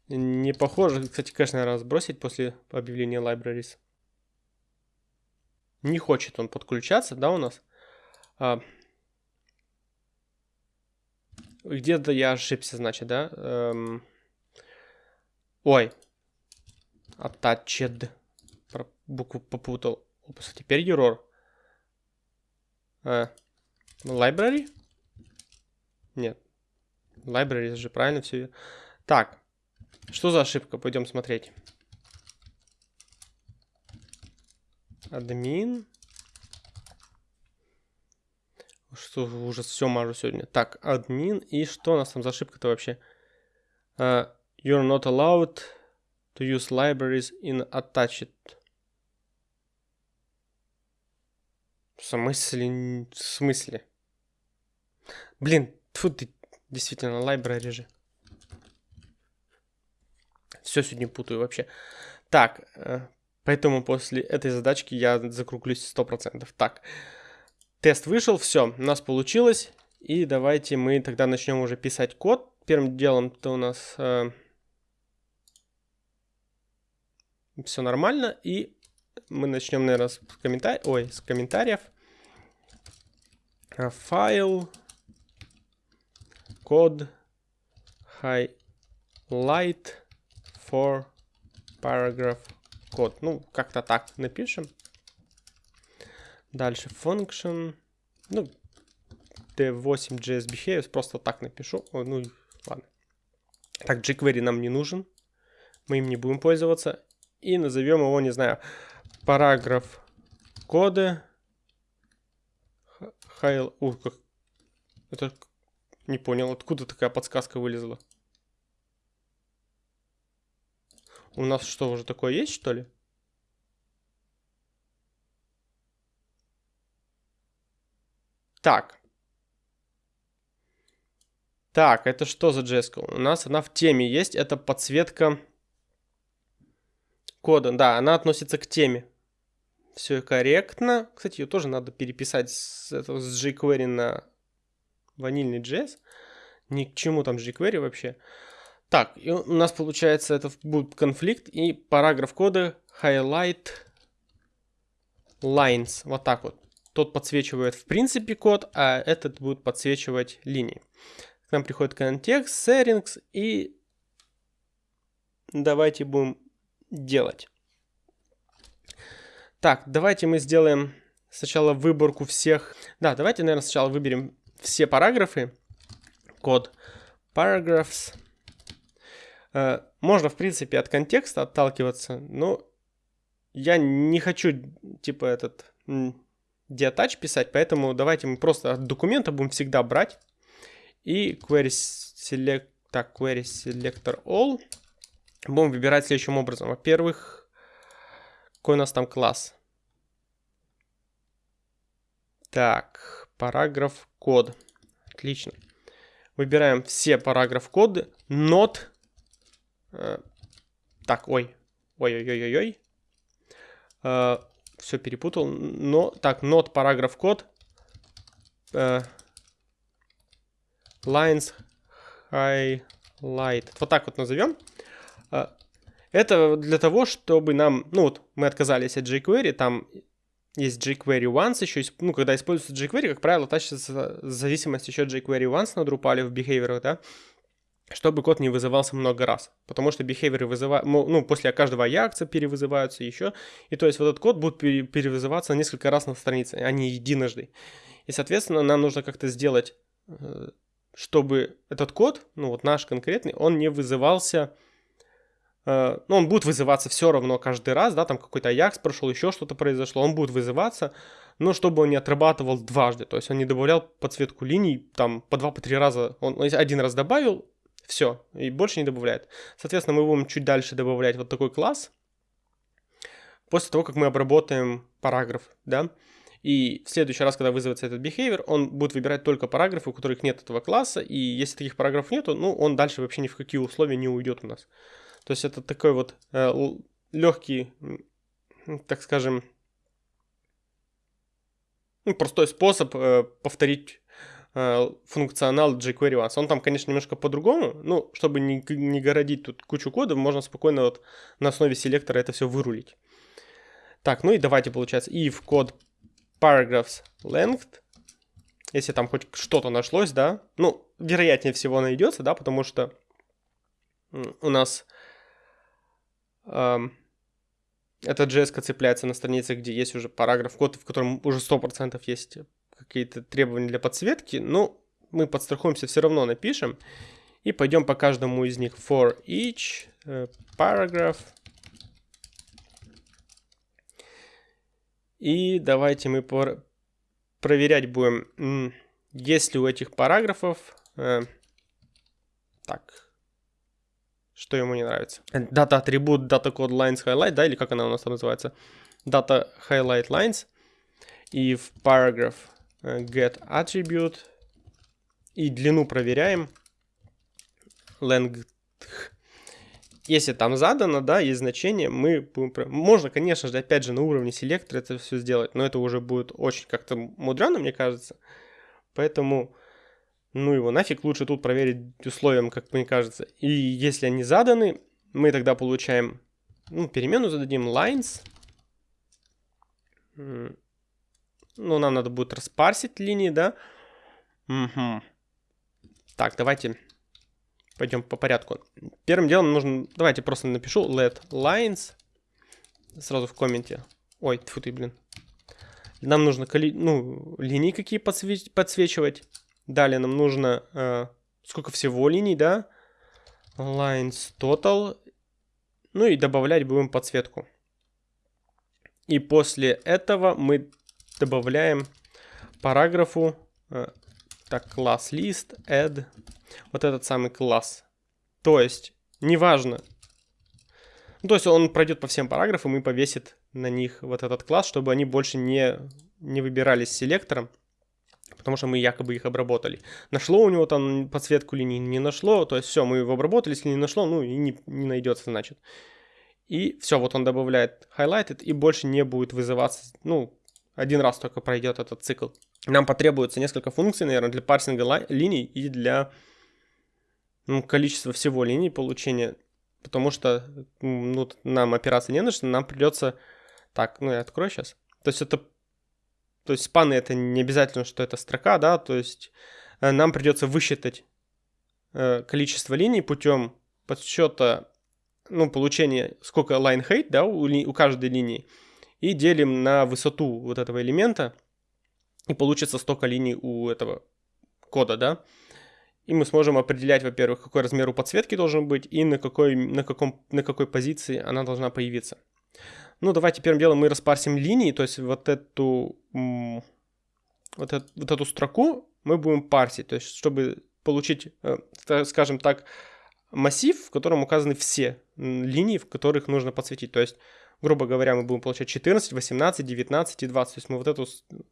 Не похоже, кстати, конечно, наверное, сбросить после объявления libraries. Не хочет он подключаться, да, у нас. Где-то я ошибся, значит, да? Эм... Ой. Attached. Про букву попутал. Опс, теперь error. Э, library? Нет. Library же правильно все. Так. Что за ошибка? Пойдем смотреть. Админ. Что ужас, все мажу сегодня. Так, админ. И что у нас там за ошибка-то вообще? Uh, you're not allowed to use libraries in attached. В смысле? В смысле? Блин, тут ты, действительно, library же. Все сегодня путаю вообще. Так, э, поэтому после этой задачки я закруглюсь 100%. Так, Тест вышел, все, у нас получилось. И давайте мы тогда начнем уже писать код. Первым делом то у нас э, все нормально. И мы начнем, наверное, с, комментариев. Ой, с комментариев. Э, файл. Код. Highlight for paragraph код. Ну, как-то так напишем. Дальше function. Ну, d8 JS behaviors. Просто так напишу. О, ну, ладно. Так, jQuery нам не нужен. Мы им не будем пользоваться. И назовем его, не знаю, параграф кода. Хайл... Ух, как... Это... Не понял, откуда такая подсказка вылезла? У нас что, уже такое есть, что ли? Так. Так, это что за JS? У нас она в теме есть. Это подсветка кода. Да, она относится к теме. Все корректно. Кстати, ее тоже надо переписать с, этого, с jQuery на ванильный JS. Ни к чему там jQuery вообще. Так, и у нас получается это будет конфликт и параграф кода highlight lines. Вот так вот. Тот подсвечивает в принципе код, а этот будет подсвечивать линии. К нам приходит контекст, settings и давайте будем делать. Так, давайте мы сделаем сначала выборку всех. Да, давайте, наверное, сначала выберем все параграфы. Код paragraphs. Э, можно, в принципе, от контекста отталкиваться, но я не хочу, типа, этот диатач писать, поэтому давайте мы просто от документа будем всегда брать и query select, так, query selector all будем выбирать следующим образом. Во-первых, какой у нас там класс? Так, параграф код. Отлично. Выбираем все параграф коды. Not. Э, так, ой. Ой-ой-ой-ой-ой. Э, все перепутал. Но, так, not параграф код. Э, lines highlight. Вот так вот назовем. Э, это для того, чтобы нам, ну вот мы отказались от jQuery, там есть jQuery once еще, ну когда используется jQuery, как правило, тащится зависимость еще jQuery once на Drupal в behavior, да, чтобы код не вызывался много раз, потому что behavior вызывают, ну, после каждого Ajax перевызываются еще, и то есть вот этот код будет перевызываться несколько раз на странице, а не единожды. И, соответственно, нам нужно как-то сделать, э, чтобы этот код, ну вот наш конкретный, он не вызывался, э, ну, он будет вызываться все равно каждый раз, да, там какой-то Ajax прошел, еще что-то произошло, он будет вызываться, но чтобы он не отрабатывал дважды, то есть он не добавлял подсветку линий, там, по два, по три раза, он один раз добавил, все, и больше не добавляет. Соответственно, мы будем чуть дальше добавлять вот такой класс. После того, как мы обработаем параграф, да. И в следующий раз, когда вызовется этот behavior, он будет выбирать только параграфы, у которых нет этого класса. И если таких параграфов нету, ну, он дальше вообще ни в какие условия не уйдет у нас. То есть это такой вот э, легкий, так скажем, ну, простой способ э, повторить функционал jQuery Once. Он там, конечно, немножко по-другому, ну, чтобы не, не городить тут кучу кода, можно спокойно вот на основе селектора это все вырулить. Так, ну и давайте, получается, if код paragraphs length, если там хоть что-то нашлось, да, ну, вероятнее всего найдется, да, потому что у нас эм, эта JS цепляется на странице, где есть уже параграф код, в котором уже 100% есть какие-то требования для подсветки, ну, мы подстрахуемся, все равно напишем. И пойдем по каждому из них. For each uh, paragraph. И давайте мы пор проверять будем, есть ли у этих параграфов... Э, так, что ему не нравится. Data атрибут data code lines highlight, да, или как она у нас там называется? Data highlight lines. И в paragraph Э, get attribute и длину проверяем. length. Если там задано, да, есть значение, мы будем... Можно, конечно же, опять же, на уровне селектора это все сделать, но это уже будет очень как-то мудрено, мне кажется. Поэтому, ну его нафиг, лучше тут проверить условиям, как мне кажется. И если они заданы, мы тогда получаем, ну, перемену зададим lines. Ну, нам надо будет распарсить линии, да? Угу. Так, давайте пойдем по порядку. Первым делом нужно... Давайте просто напишу let lines. Сразу в комменте. Ой, тьфу ты, блин. Нам нужно коли... ну, линии какие подсвеч... подсвечивать. Далее нам нужно... Э, сколько всего линий, да? Lines total. Ну и добавлять будем подсветку. И после этого мы добавляем параграфу, э, так, класс list, add, вот этот самый класс. То есть, неважно, ну, то есть он пройдет по всем параграфам и повесит на них вот этот класс, чтобы они больше не, не выбирались селектором, потому что мы якобы их обработали. Нашло у него там подсветку линий, не нашло, то есть все, мы его обработали, если не нашло, ну и не, не найдется, значит. И все, вот он добавляет highlighted и больше не будет вызываться, ну, один раз только пройдет этот цикл. Нам потребуется несколько функций, наверное, для парсинга линий и для ну, количество всего линий получения, потому что ну, нам операция не нужна, нам придется... Так, ну я открою сейчас. То есть это... То есть спаны это не обязательно, что это строка, да, то есть э, нам придется высчитать э, количество линий путем подсчета, ну, получения, сколько line height, да, у, у каждой линии, и делим на высоту вот этого элемента, и получится столько линий у этого кода, да. И мы сможем определять, во-первых, какой размер у подсветки должен быть и на какой, на, каком, на какой позиции она должна появиться. Ну, давайте первым делом мы распарсим линии, то есть вот эту, вот эту, вот эту строку мы будем парсить, то есть чтобы получить, э, скажем так, массив, в котором указаны все линии, в которых нужно подсветить. То есть, грубо говоря, мы будем получать 14, 18, 19 и 20. То есть мы вот эту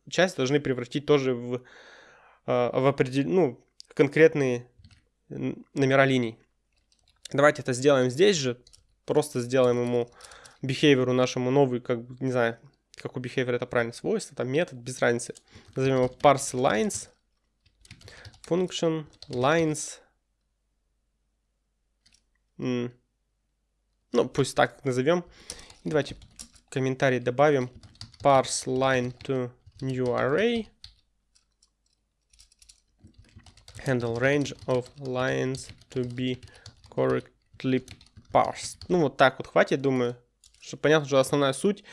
часть должны превратить тоже в, э, в определенную, ну, конкретные номера линий. Давайте это сделаем здесь же. Просто сделаем ему behavior нашему новый, как не знаю, как у behavior это правильно свойство, там метод, без разницы. Назовем его parse lines, function lines. Ну, пусть так назовем. Давайте комментарий добавим parse line to new array. handle range of lines to be correctly parsed. Ну, вот так вот хватит, думаю. Что понятно, что основная суть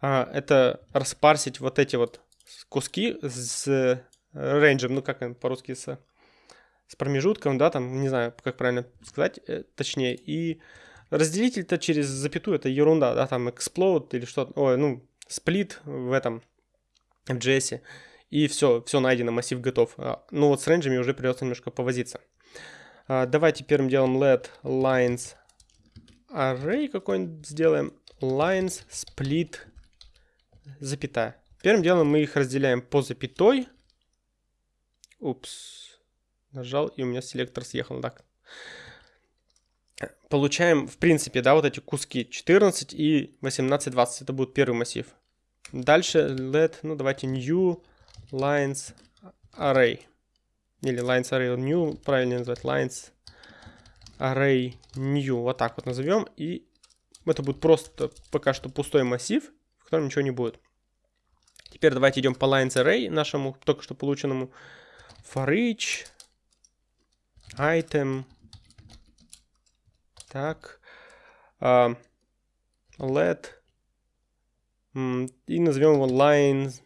а, это распарсить вот эти вот куски с рейнджем, ну, как по-русски, с, с промежутком, да, там, не знаю, как правильно сказать, э, точнее, и разделитель-то через запятую, это ерунда, да, там, explode или что-то, ой, ну, сплит в этом, в JS и все, все найдено, массив готов. А, ну вот с рейнджами уже придется немножко повозиться. А, давайте первым делом let lines array какой-нибудь сделаем. Lines split запятая. Первым делом мы их разделяем по запятой. Упс. Нажал, и у меня селектор съехал. Так. Получаем, в принципе, да, вот эти куски 14 и 18, 20. Это будет первый массив. Дальше let, ну давайте new lines array. Или lines array new, правильно назвать, lines array new. Вот так вот назовем. И это будет просто пока что пустой массив, в котором ничего не будет. Теперь давайте идем по lines array, нашему только что полученному. For each item. Так. Uh, let. И назовем его lines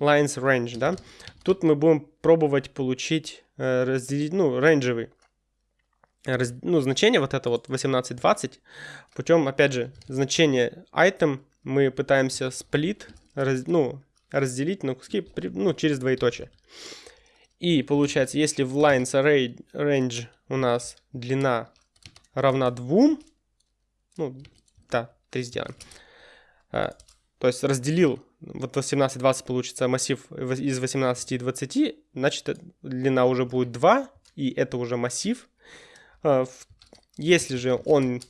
lines range, да. Тут мы будем пробовать получить, э, разделить, ну, рейнджевый, раз, ну, значение вот это вот 18-20, путем, опять же, значение item мы пытаемся сплит, раз, ну, разделить на куски, ну, через двоеточие. И получается, если в lines array range у нас длина равна 2, ну, да, 3 сделаем, э, то есть разделил вот 18-20 получится массив из 18 и 20, значит длина уже будет 2, и это уже массив. А, если же он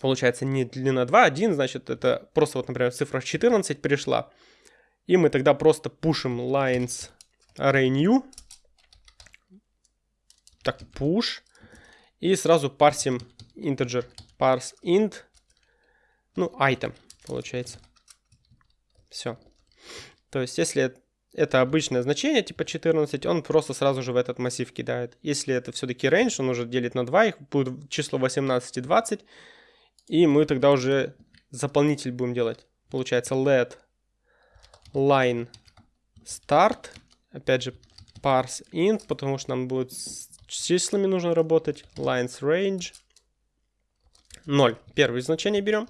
получается не длина 2, 1, значит это просто вот, например, цифра 14 пришла. И мы тогда просто пушим lines array new. Так, push. И сразу парсим integer parse int. Ну, item получается. Все. То есть, если это обычное значение, типа 14, он просто сразу же в этот массив кидает. Если это все-таки range, он уже делит на 2, их будет число 18 и 20. И мы тогда уже заполнитель будем делать. Получается let line start. Опять же parse int, потому что нам будет числами нужно работать. Lines range 0. Первое значение берем.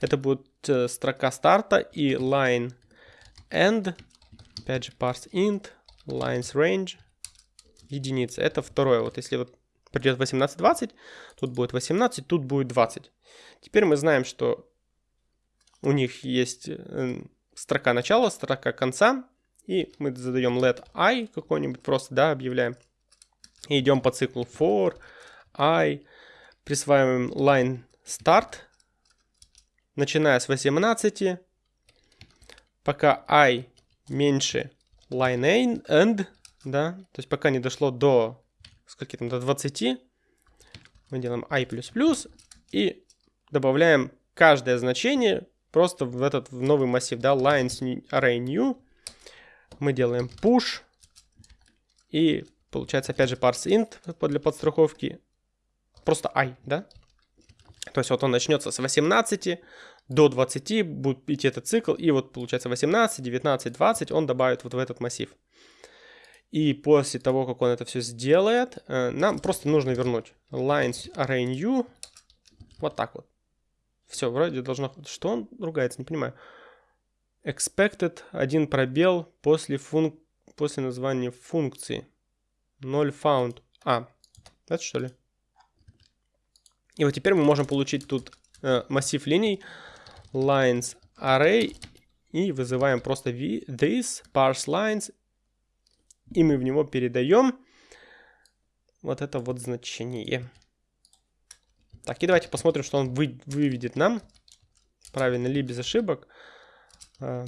Это будет э, строка старта и line end. Опять же parse int, lines range, единица. Это второе. Вот если вот придет 18-20, тут будет 18, тут будет 20. Теперь мы знаем, что у них есть э, строка начала, строка конца. И мы задаем let i какой-нибудь, просто, да, объявляем. Идем по циклу for i, присваиваем line start, начиная с 18, пока i меньше line end, да, то есть пока не дошло до скольки там, до 20. Мы делаем i++, и добавляем каждое значение просто в этот в новый массив, да, lines array new. Мы делаем push, и получается опять же parse int для подстраховки, просто i, да. То есть вот он начнется с 18 до 20, будет идти этот цикл, и вот получается 18, 19, 20 он добавит вот в этот массив. И после того, как он это все сделает, э, нам просто нужно вернуть lines array new вот так вот. Все, вроде должно... Что он ругается, не понимаю. Expected, один пробел после, функ... после названия функции. 0 found. А, это что ли? И вот теперь мы можем получить тут э, массив линий lines array и вызываем просто this parse lines и мы в него передаем вот это вот значение. Так, и давайте посмотрим, что он вы, выведет нам. Правильно ли без ошибок. А,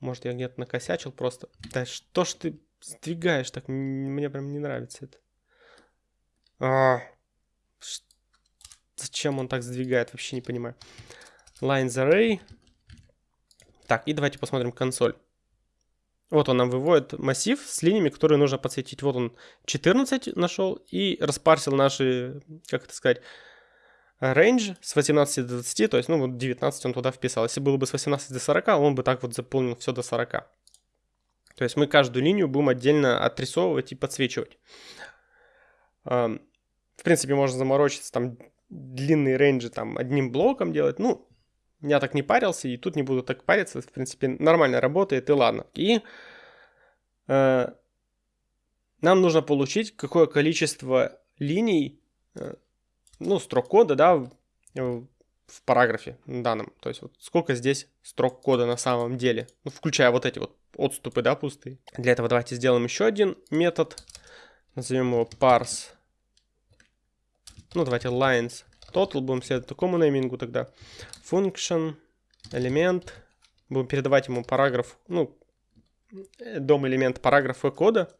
может, я где-то накосячил просто. Да что ж ты сдвигаешь так? Мне прям не нравится это. А, зачем он так сдвигает? Вообще не понимаю. Lines array. Так, и давайте посмотрим консоль. Вот он нам выводит массив с линиями, которые нужно подсветить. Вот он 14 нашел и распарсил наши, как это сказать, range с 18 до 20, то есть, ну, вот 19 он туда вписал. Если было бы с 18 до 40, он бы так вот заполнил все до 40. То есть мы каждую линию будем отдельно отрисовывать и подсвечивать. В принципе, можно заморочиться, там, длинные рейнджи там одним блоком делать. Ну, я так не парился, и тут не буду так париться. В принципе, нормально работает, и ладно. И э, нам нужно получить какое количество линий э, ну, строк кода, да, в, в параграфе данном. То есть вот сколько здесь строк кода на самом деле, ну, включая вот эти вот отступы, да, пустые. Для этого давайте сделаем еще один метод. Назовем его parse. Ну, давайте lines total. Будем следовать такому неймингу тогда. Function, элемент. Будем передавать ему параграф, ну, дом элемент параграфа кода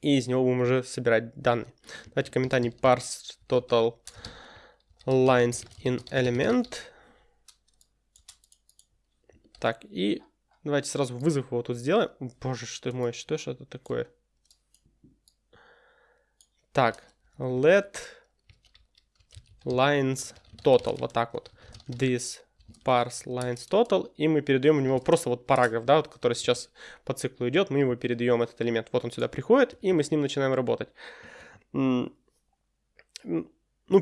и из него будем уже собирать данные. Давайте комментарий parse total lines in element. Так, и давайте сразу вызов его тут сделаем. Боже, что мой, что ж это такое? Так, let lines total, вот так вот. This parse lines total, и мы передаем у него просто вот параграф, да, вот, который сейчас по циклу идет, мы его передаем, этот элемент. Вот он сюда приходит, и мы с ним начинаем работать. Ну,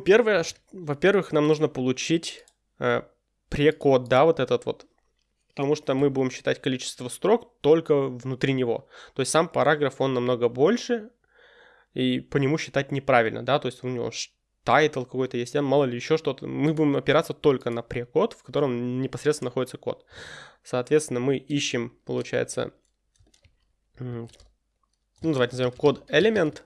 первое, во-первых, нам нужно получить э, pre code, да, вот этот вот, потому что мы будем считать количество строк только внутри него. То есть сам параграф, он намного больше, и по нему считать неправильно, да, то есть у него title какой-то есть, мало ли еще что-то. Мы будем опираться только на pre code, в котором непосредственно находится код. Соответственно, мы ищем, получается, ну, давайте назовем code element.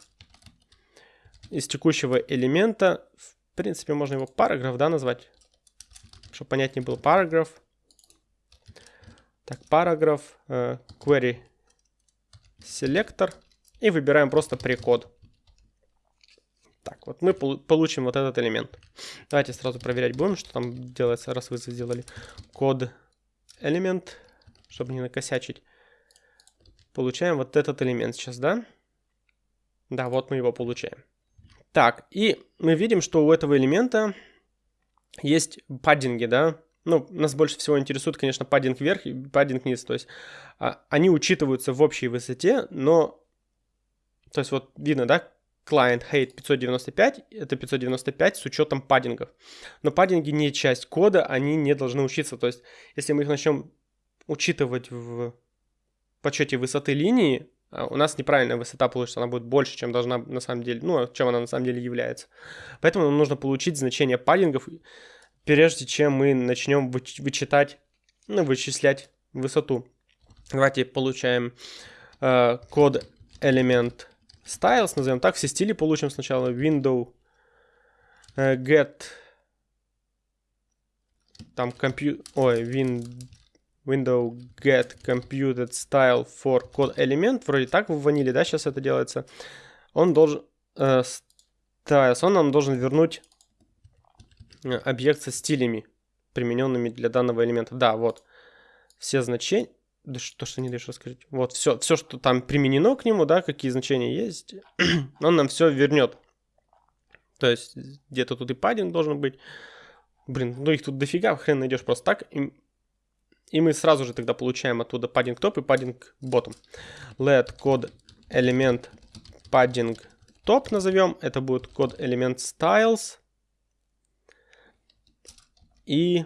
Из текущего элемента, в принципе, можно его параграф, да, назвать, чтобы понятнее был параграф. Так, параграф, э, query selector и выбираем просто прекод. Так, вот мы получим вот этот элемент. Давайте сразу проверять будем, что там делается, раз вы сделали код элемент, чтобы не накосячить. Получаем вот этот элемент сейчас, да? Да, вот мы его получаем. Так, и мы видим, что у этого элемента есть паддинги, да? Ну, нас больше всего интересует, конечно, паддинг вверх и паддинг вниз. То есть а, они учитываются в общей высоте, но... То есть вот видно, да, client hate 595, это 595 с учетом паддингов. Но паддинги не часть кода, они не должны учиться. То есть, если мы их начнем учитывать в подсчете высоты линии, а, у нас неправильная высота получится, она будет больше, чем должна на самом деле, ну, чем она на самом деле является. Поэтому нам нужно получить значение паддингов, прежде чем мы начнем вычитать, ну, вычислять высоту. Давайте получаем э, код элемент styles, назовем так, все стили получим сначала. Window uh, get там compute, ой, win, window get computed style for code element, вроде так в ваниле, да, сейчас это делается. он должен... Э, styles, он нам должен вернуть э, объект со стилями, примененными для данного элемента. Да, вот. Все значения... Да что, что не даешь рассказать? Вот, все, все, что там применено к нему, да, какие значения есть, [clears throat] он нам все вернет. То есть где-то тут и паддинг должен быть. Блин, ну их тут дофига, хрен найдешь просто так. И, и мы сразу же тогда получаем оттуда padding top и padding bottom. Let код элемент padding top назовем. Это будет код элемент styles. И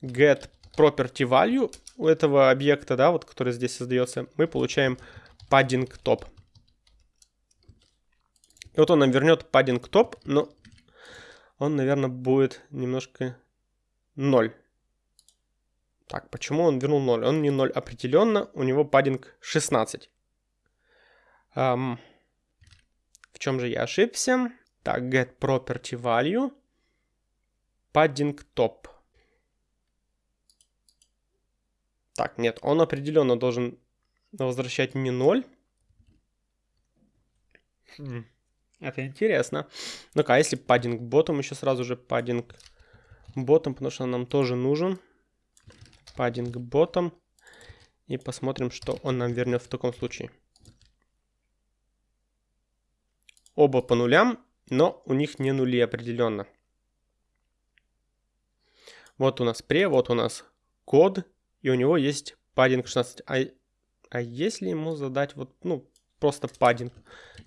get property value у этого объекта, да, вот который здесь создается, мы получаем padding top. И вот он нам вернет padding top, но он, наверное, будет немножко 0. Так, почему он вернул 0? Он не 0 определенно, у него паддинг 16. Um, в чем же я ошибся? Так, get property value, padding top. Так, нет, он определенно должен возвращать не 0. Хм. Это интересно. Ну-ка, а если паддинг ботом, еще сразу же паддинг ботом, потому что он нам тоже нужен. Паддинг ботом. И посмотрим, что он нам вернет в таком случае. Оба по нулям, но у них не нули определенно. Вот у нас пре, вот у нас код, и у него есть паддинг 16. А, а если ему задать вот, ну, просто паддинг.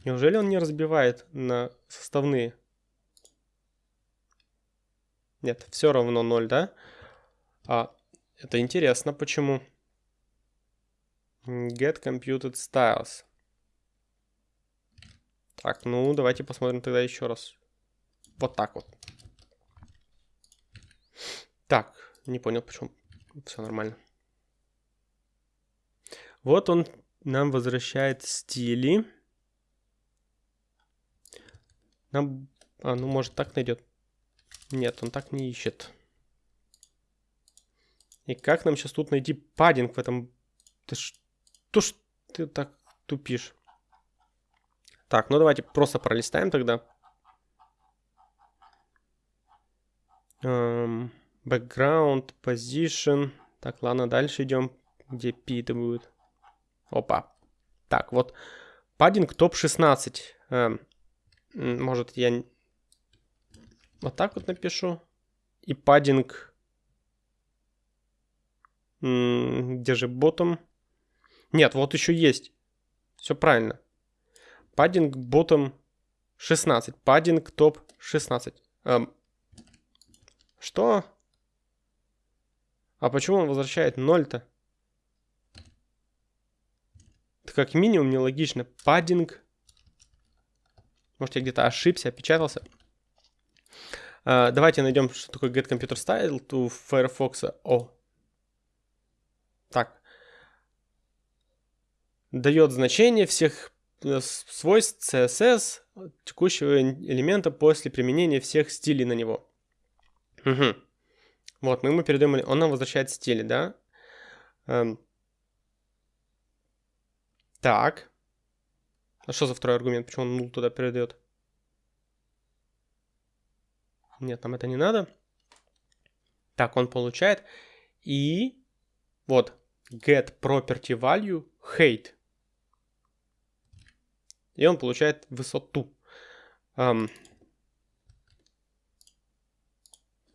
Неужели он не разбивает на составные? Нет, все равно 0, да? А, это интересно, почему? Get computed styles. Так, ну давайте посмотрим тогда еще раз. Вот так вот. Так, не понял, почему. Все нормально. Вот он нам возвращает стили. Нам... А, ну может так найдет. Нет, он так не ищет. И как нам сейчас тут найти паддинг в этом... Ты что ж ты так тупишь? Так, ну давайте просто пролистаем тогда. Um, background, position. Так, ладно, дальше идем. Где P это будет? Опа. Так, вот. Паддинг топ-16. Эм, может, я вот так вот напишу. И паддинг... Где же ботом? Нет, вот еще есть. Все правильно. Паддинг ботом 16. Паддинг топ 16. Эм, что? А почему он возвращает 0-то? Это как минимум нелогично. Паддинг. Может, я где-то ошибся, опечатался. Uh, давайте найдем, что такое get computer style to Firefox. О. Так. Дает значение всех э, свойств CSS текущего элемента после применения всех стилей на него. Угу. Вот, мы ему передаем, он нам возвращает стили, да? Um, так. А что за второй аргумент? Почему он нул туда передает? Нет, нам это не надо. Так, он получает. И вот get property value height. И он получает высоту. Um,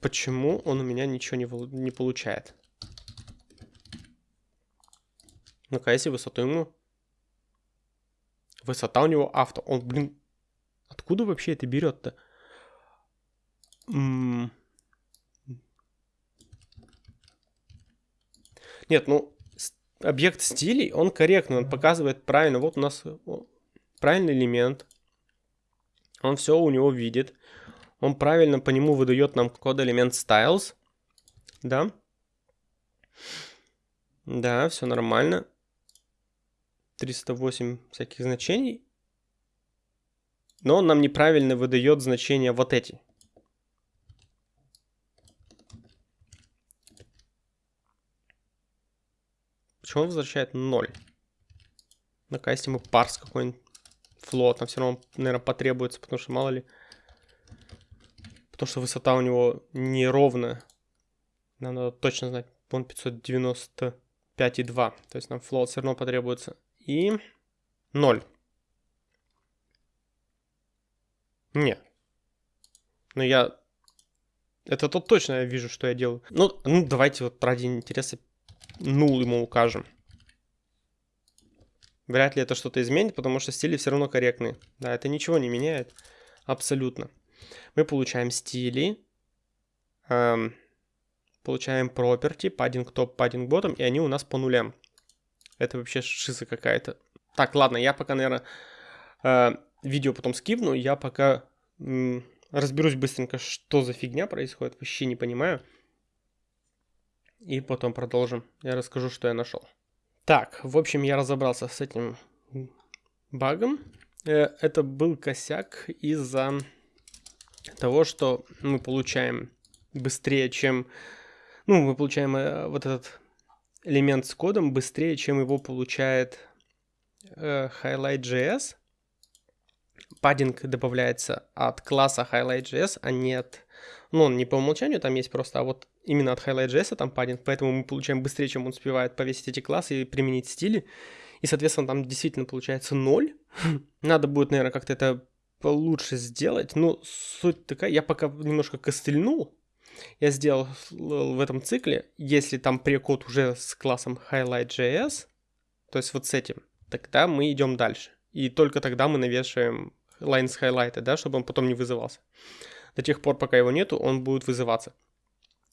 почему он у меня ничего не, не получает? Ну-ка, если высоту ему Высота у него авто. Он, блин, откуда вообще это берет-то? Нет, ну, объект стилей, он корректный, он показывает правильно. Вот у нас правильный элемент. Он все у него видит. Он правильно по нему выдает нам код элемент styles. Да. Да, все нормально. 308 всяких значений, но он нам неправильно выдает значения вот эти. Почему он возвращает 0? Ну-ка, если мы парс какой-нибудь float, нам все равно, наверное, потребуется, потому что мало ли. Потому что высота у него неровная. Нам надо точно знать. Он 595,2. То есть нам float все равно потребуется. И 0. Не. Ну я... Это тут точно я вижу, что я делаю. Ну, ну давайте вот ради интереса нул ему укажем. Вряд ли это что-то изменит, потому что стили все равно корректные. Да, это ничего не меняет. Абсолютно. Мы получаем стили. Эм, получаем property, padding top, padding bottom, и они у нас по нулям. Это вообще шиза какая-то. Так, ладно, я пока, наверное, э, видео потом скипну. Я пока разберусь быстренько, что за фигня происходит. Вообще не понимаю. И потом продолжим. Я расскажу, что я нашел. Так, в общем, я разобрался с этим багом. Э, это был косяк из-за того, что мы получаем быстрее, чем... Ну, мы получаем э, вот этот элемент с кодом быстрее, чем его получает э, Highlight.js. Паддинг добавляется от класса Highlight.js, а не от... Ну, он не по умолчанию там есть просто, а вот именно от Highlight.js там паддинг, поэтому мы получаем быстрее, чем он успевает повесить эти классы и применить стили. И, соответственно, там действительно получается 0. [laughs] Надо будет, наверное, как-то это получше сделать. Но суть такая, я пока немножко костыльнул. Я сделал в этом цикле, если там прекод уже с классом Highlight.js, то есть вот с этим, тогда мы идем дальше. И только тогда мы навешиваем lines highlight, да, чтобы он потом не вызывался. До тех пор, пока его нету, он будет вызываться.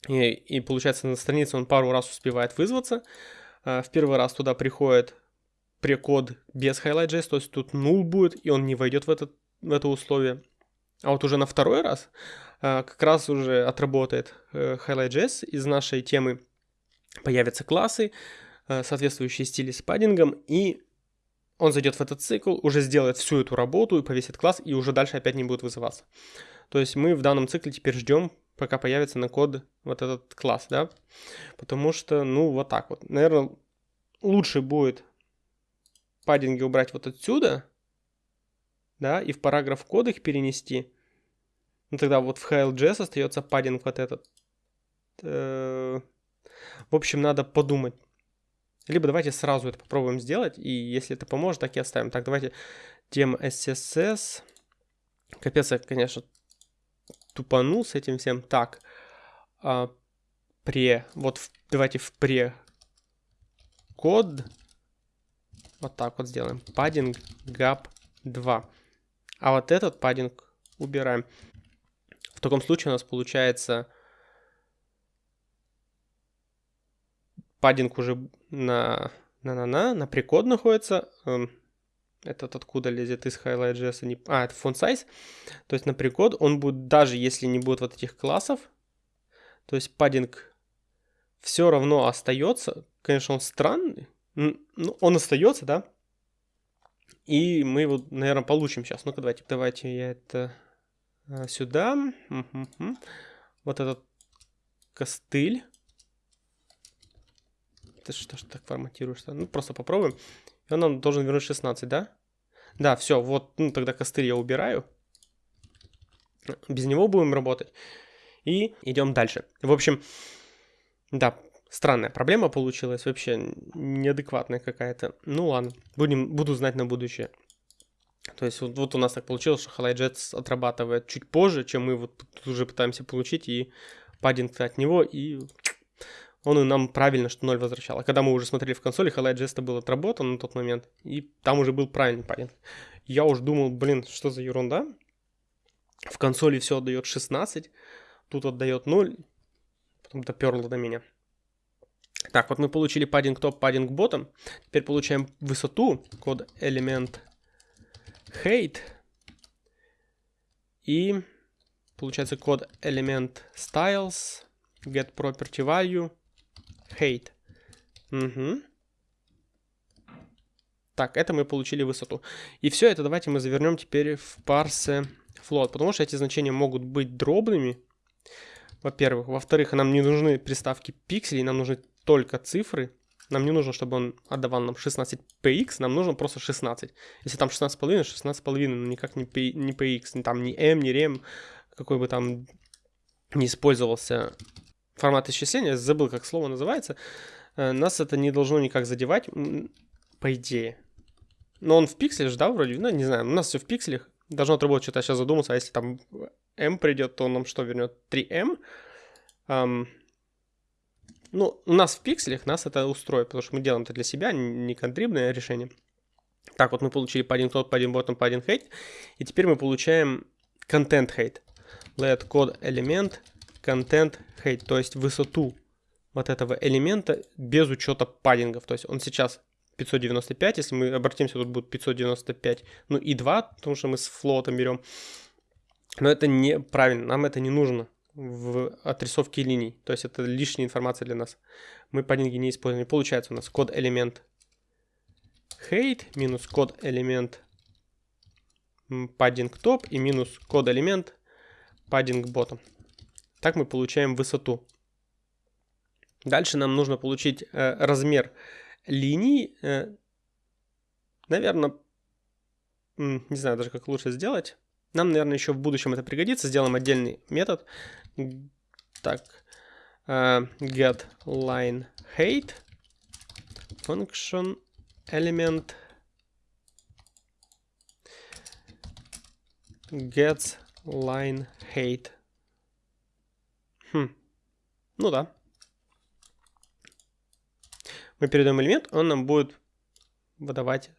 И, и получается на странице он пару раз успевает вызваться. А, в первый раз туда приходит прекод без highlight.js, то есть тут null будет, и он не войдет в, этот, это условие. А вот уже на второй раз а, как раз уже отработает э, highlight.js, из нашей темы появятся классы, э, соответствующие стили с паддингом, и он зайдет в этот цикл, уже сделает всю эту работу и повесит класс, и уже дальше опять не будет вызываться. То есть мы в данном цикле теперь ждем, пока появится на код вот этот класс, да, потому что, ну, вот так вот. Наверное, лучше будет паддинги убрать вот отсюда, да, и в параграф кода их перенести. Ну, тогда вот в HLJS остается паддинг вот этот. Э, в общем, надо подумать. Либо давайте сразу это попробуем сделать, и если это поможет, так и оставим. Так, давайте тема SSS. Капец, я, конечно, тупанул с этим всем. Так, а, пре, вот в, давайте в пре код, вот так вот сделаем, padding gap 2. А вот этот padding убираем. В таком случае у нас получается паддинг уже на на на на на прикод находится. Эм, этот откуда лезет из Highlight.js, не... а, это font size. То есть на прикод он будет, даже если не будет вот этих классов, то есть паддинг все равно остается. Конечно, он странный, ну, он остается, да. И мы его, наверное, получим сейчас. Ну-ка, давайте, давайте я это а, сюда. Угу. Вот этот костыль. Ты что ж так форматируешь? -то? Ну, просто попробуем. И он нам должен вернуть 16, да? Да, все, вот, ну, тогда костыль я убираю. Без него будем работать. И идем дальше. В общем, да, странная проблема получилась. Вообще неадекватная какая-то. Ну ладно, будем, буду знать на будущее. То есть вот, вот у нас так получилось, что HighlightJet отрабатывает чуть позже, чем мы вот уже пытаемся получить, и паддинг от него, и он и нам правильно, что 0 возвращал. А когда мы уже смотрели в консоли, Highlight был отработан на тот момент, и там уже был правильный паддинг. Я уже думал, блин, что за ерунда? В консоли все отдает 16, тут отдает 0, потом доперло до меня. Так, вот мы получили паддинг топ, паддинг ботом. Теперь получаем высоту, код элемент height. И получается код элемент styles, get property value, hate. Угу. Так, это мы получили высоту. И все это давайте мы завернем теперь в парсе float, потому что эти значения могут быть дробными, во-первых. Во-вторых, нам не нужны приставки пикселей, нам нужны только цифры. Нам не нужно, чтобы он отдавал нам 16px, нам нужно просто 16. Если там 16,5, 16,5, ну никак не, P, не px, ни там ни m, ни rem, какой бы там не использовался формат исчисления, забыл, как слово называется, э, нас это не должно никак задевать, по идее. Но он в пикселях, да, вроде, ну, не знаю, у нас все в пикселях, должно отработать, что-то сейчас задумался, а если там m придет, то он нам что вернет? 3m? Um, ну, у нас в пикселях нас это устроит, потому что мы делаем это для себя, не контрибное решение. Так, вот мы получили по один тот, по один bottom, по один height, и теперь мы получаем content height. Let code element content height, то есть высоту вот этого элемента без учета паддингов. То есть он сейчас 595, если мы обратимся, тут будет 595, ну и 2, потому что мы с флотом берем. Но это неправильно, нам это не нужно в отрисовке линий. То есть это лишняя информация для нас. Мы паддинги не используем. Получается у нас код элемент height минус код элемент padding top и минус код элемент padding bottom. Так мы получаем высоту. Дальше нам нужно получить э, размер линий. Э, наверное, не знаю даже как лучше сделать. Нам, наверное, еще в будущем это пригодится. Сделаем отдельный метод. Так, uh, get line height function element gets line height. Хм. Ну да. Мы передаем элемент, он нам будет выдавать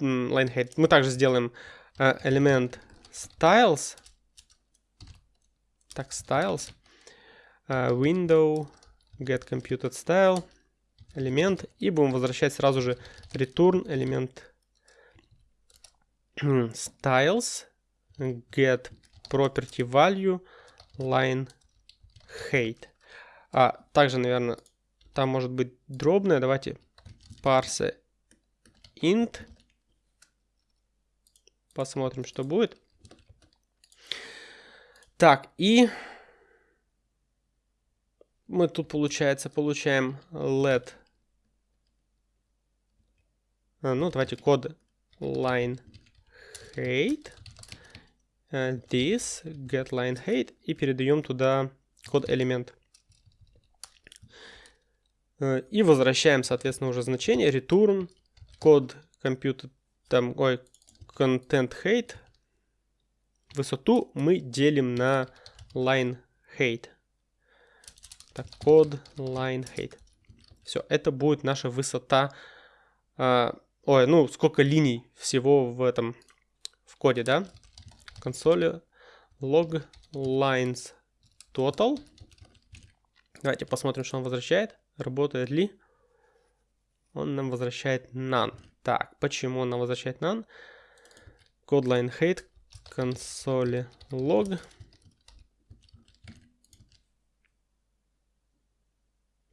line height. Мы также сделаем uh, элемент styles. Так, styles. Uh, window, get computed style, элемент. И будем возвращать сразу же return элемент [clears throat] styles, get property value, line height. А также, наверное, там может быть дробное. Давайте parse int. Посмотрим, что будет. Так, и мы тут, получается, получаем let. А, ну, давайте код line height. Uh, this get line height и передаем туда код элемент. Uh, и возвращаем, соответственно, уже значение return код компьютер там, ой, content height высоту мы делим на line height. Так, код line height. Все, это будет наша высота. А, ой, ну, сколько линий всего в этом, в коде, да? Консоли log lines total. Давайте посмотрим, что он возвращает. Работает ли? Он нам возвращает none. Так, почему он нам возвращает none? Code line height консоли log.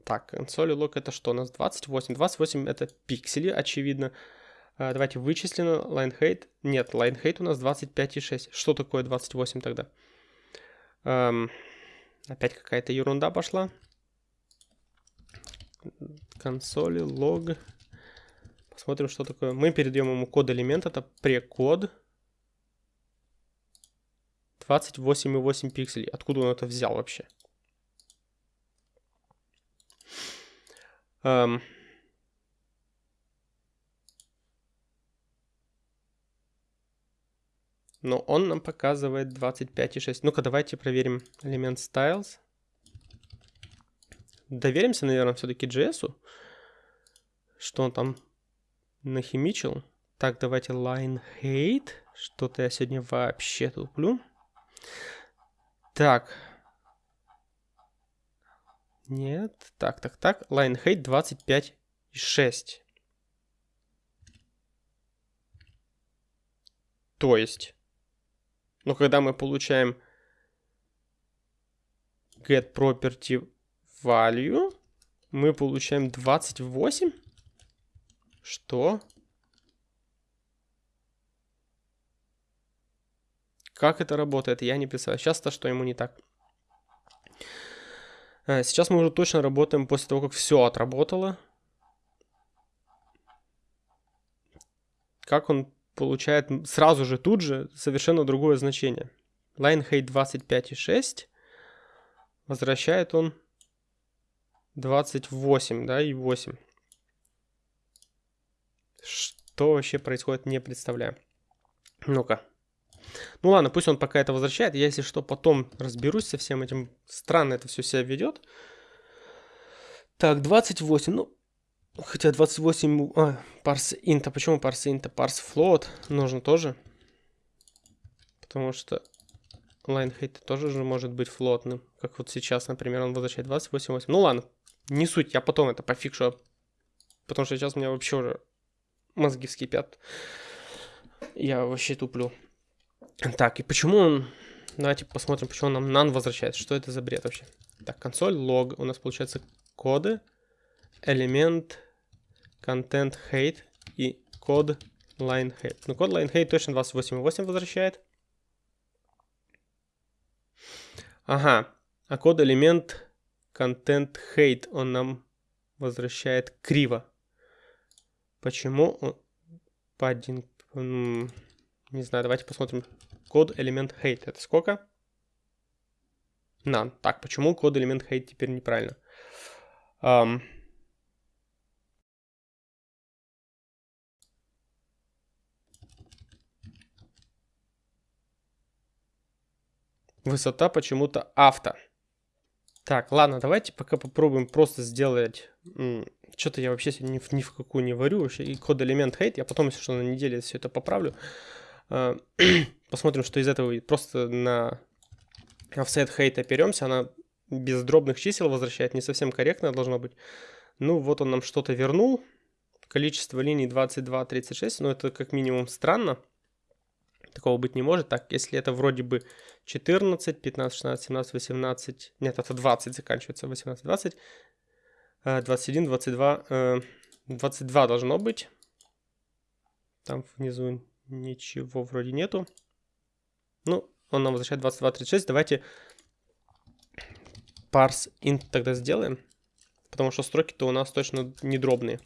Так, консоли log это что у нас? 28. 28 это пиксели, очевидно. А, давайте вычислим line height. Нет, line height у нас 25,6. Что такое 28 тогда? Эм, опять какая-то ерунда пошла. Консоли log. Посмотрим, что такое. Мы передаем ему код элемент, это прекод. 28,8 пикселей. Откуда он это взял вообще? Um, но он нам показывает 25,6. Ну-ка, давайте проверим элемент styles. Доверимся, наверное, все-таки JS, что он там нахимичил. Так, давайте line height. Что-то я сегодня вообще туплю. Так. Нет. Так, так, так. Line height 25,6. То есть, но когда мы получаем get property value, мы получаем 28. Что? Как это работает, я не писал. Сейчас-то что ему не так. Э, сейчас мы уже точно работаем после того, как все отработало. Как он получает сразу же тут же совершенно другое значение. Line height 25,6 возвращает он 28, да, и 8. Что вообще происходит, не представляю. Ну-ка, ну ладно, пусть он пока это возвращает. Я, если что, потом разберусь со всем этим. Странно это все себя ведет. Так, 28. Ну, хотя 28... А, парс инта. Почему парс инта? Парс float нужно тоже. Потому что line height тоже же может быть флотным. Как вот сейчас, например, он возвращает 28.8. Ну ладно, не суть. Я потом это пофикшу. Потому что сейчас у меня вообще уже мозги вскипят. Я вообще туплю. Так, и почему он... Давайте посмотрим, почему он нам none возвращает. Что это за бред вообще? Так, консоль, лог. У нас получается коды, элемент, контент, hate и код line hate. Ну, код line hate точно 28.8 возвращает. Ага, а код элемент контент hate он нам возвращает криво. Почему? По один... Не знаю, давайте посмотрим. Код элемент hate. Это сколько? None. Так, почему код элемент hate теперь неправильно? Um, высота почему-то авто. Так, ладно, давайте пока попробуем просто сделать... Что-то я вообще ни, ни в какую не варю вообще. И код элемент hate. Я потом, если что, на неделе все это поправлю. [clears throat] Посмотрим, что из этого Просто на offset hate оперемся. Она без дробных чисел возвращает. Не совсем корректно должно быть. Ну, вот он нам что-то вернул. Количество линий 22, 36. Но это как минимум странно. Такого быть не может. Так, если это вроде бы 14, 15, 16, 17, 18. Нет, это 20 заканчивается. 18, 20. 21, 22. 22 должно быть. Там внизу ничего вроде нету. Ну, он нам возвращает 22, 36. Давайте parse int тогда сделаем. Потому что строки-то у нас точно не дробные.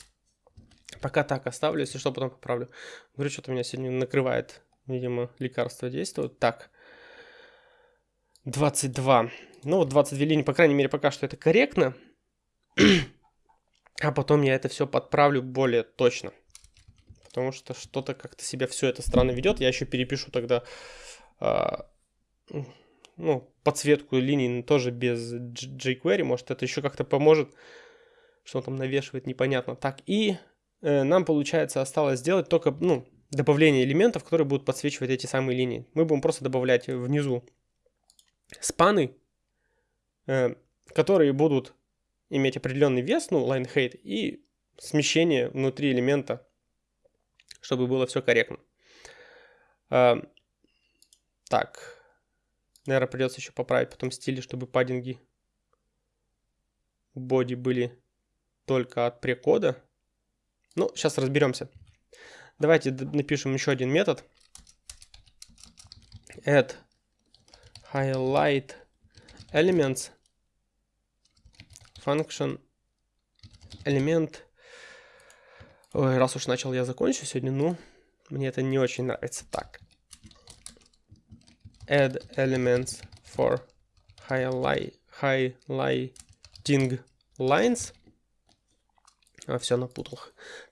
Пока так оставлю, если что, потом поправлю. Говорю, что-то меня сегодня накрывает. Видимо, лекарство действует. Так. 22. Ну, вот 22 линии, по крайней мере, пока что это корректно. [clears throat] а потом я это все подправлю более точно. Потому что что-то как-то себя все это странно ведет. Я еще перепишу тогда ну, подсветку линий тоже без jQuery. Может, это еще как-то поможет. Что он там навешивает, непонятно. Так, и э, нам, получается, осталось сделать только, ну, добавление элементов, которые будут подсвечивать эти самые линии. Мы будем просто добавлять внизу спаны, э, которые будут иметь определенный вес, ну, line height, и смещение внутри элемента, чтобы было все корректно. Так, наверное, придется еще поправить потом стили, чтобы паддинги боди были только от прекода. Ну, сейчас разберемся. Давайте напишем еще один метод. add highlight elements function элемент Ой, раз уж начал я закончу сегодня, ну, мне это не очень нравится. Так. Add elements for highlight, highlighting lines. А, все напутал.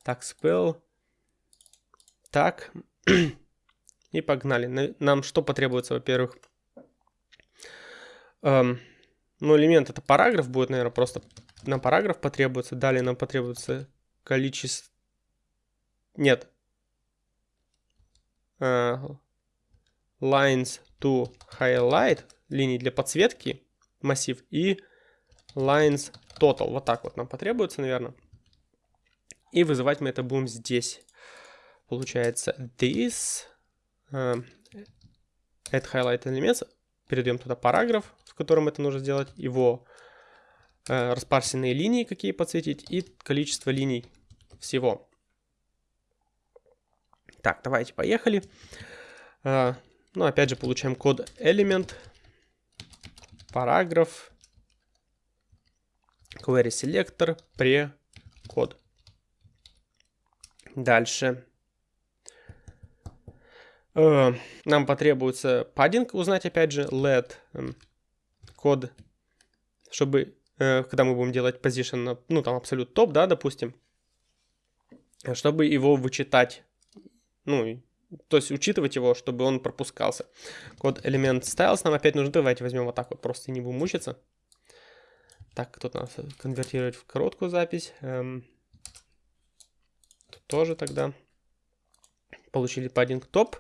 Так, spell. Так. [clears throat] И погнали. Нам что потребуется, во-первых? Эм, ну, элемент это параграф будет, наверное, просто на параграф потребуется. Далее нам потребуется количество... Нет. Uh, lines to highlight, линии для подсветки, массив, и lines total. Вот так вот нам потребуется, наверное. И вызывать мы это будем здесь. Получается this uh, highlight elements передаем туда параграф, в котором это нужно сделать, его э, распарсенные линии, какие подсветить, и количество линий всего. Так, давайте, поехали. Э, ну, опять же, получаем код элемент, параграф, query selector, pre код. Дальше. Э, нам потребуется паддинг узнать, опять же, let эм, код, чтобы, э, когда мы будем делать position, ну, там, абсолют топ, да, допустим, чтобы его вычитать, ну, то есть учитывать его, чтобы он пропускался. Код элемент styles нам опять нужен. Давайте возьмем вот так вот, просто не будем мучиться. Так, тут надо конвертировать в короткую запись. Эм, тут тоже тогда получили padding топ.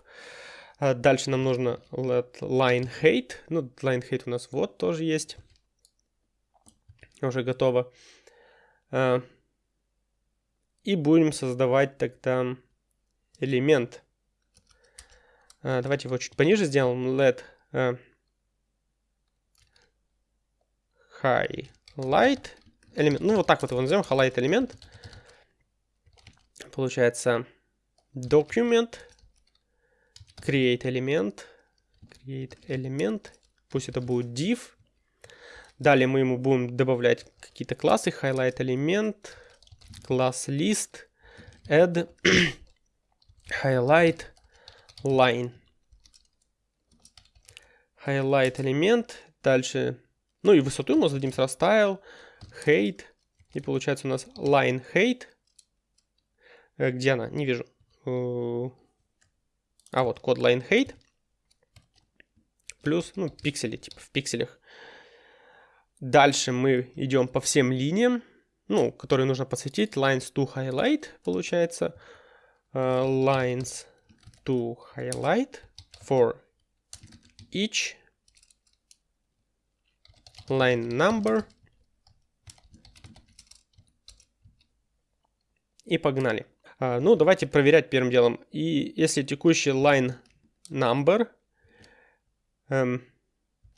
А дальше нам нужно let line height. Ну, line height у нас вот тоже есть. Уже готово. А, и будем создавать тогда элемент. А, давайте его чуть пониже сделаем. Let highlight элемент. Ну, вот так вот его назовем. Highlight элемент. Получается document create элемент, create элемент, пусть это будет div. Далее мы ему будем добавлять какие-то классы, highlight элемент, класс list, add, [clears throat] highlight, line. Highlight элемент, дальше, ну и высоту мы зададим сразу style, height, и получается у нас line height. Э, где она? Не вижу. Э, а вот код line height плюс, ну, пиксели, типа в пикселях. Дальше мы идем по всем линиям, ну, которые нужно подсветить. Lines to highlight, получается. Uh, lines to highlight for each line number. И погнали. А, ну, давайте проверять первым делом. И если текущий line number эм,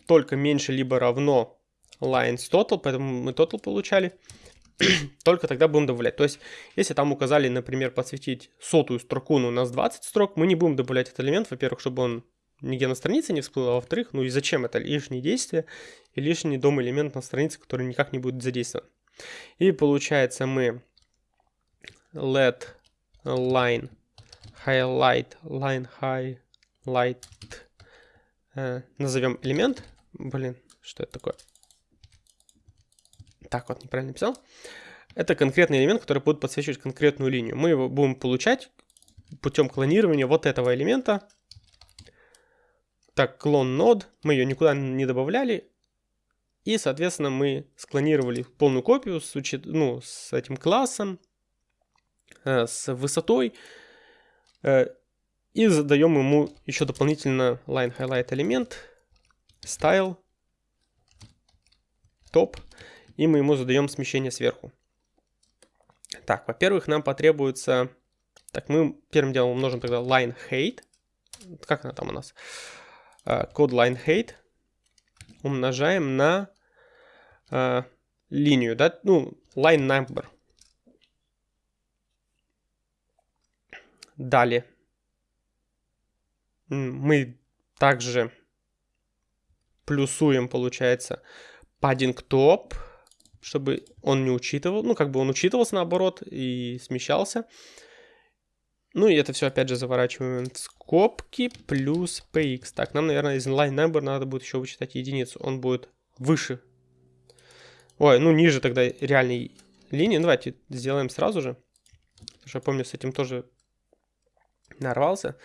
только меньше либо равно lines total, поэтому мы total получали, [clears throat] только тогда будем добавлять. То есть, если там указали, например, подсветить сотую строку, но у нас 20 строк, мы не будем добавлять этот элемент, во-первых, чтобы он нигде на странице не всплыл, а во-вторых, ну и зачем это лишние действия и лишний дом элемент на странице, который никак не будет задействован. И получается мы let line highlight line highlight э, назовем элемент блин что это такое так вот неправильно написал. Это конкретный элемент который будет подсвечивать конкретную линию. Мы его будем получать путем клонирования вот этого элемента. Так клон нод. Мы ее никуда не добавляли. И соответственно мы склонировали полную копию с, учет, ну, с этим классом Э, с высотой. Э, и задаем ему еще дополнительно line highlight элемент, style, top, и мы ему задаем смещение сверху. Так, во-первых, нам потребуется... Так, мы первым делом умножим тогда line height. Как она там у нас? Э, код line height умножаем на uh, линию, да, ну, line number. Далее. Мы также плюсуем, получается, padding top, чтобы он не учитывал, ну, как бы он учитывался наоборот и смещался. Ну, и это все опять же заворачиваем в скобки плюс px. Так, нам, наверное, из line number надо будет еще вычитать единицу. Он будет выше. Ой, ну, ниже тогда реальной линии. Ну, давайте сделаем сразу же. Потому что я помню, с этим тоже нарвался.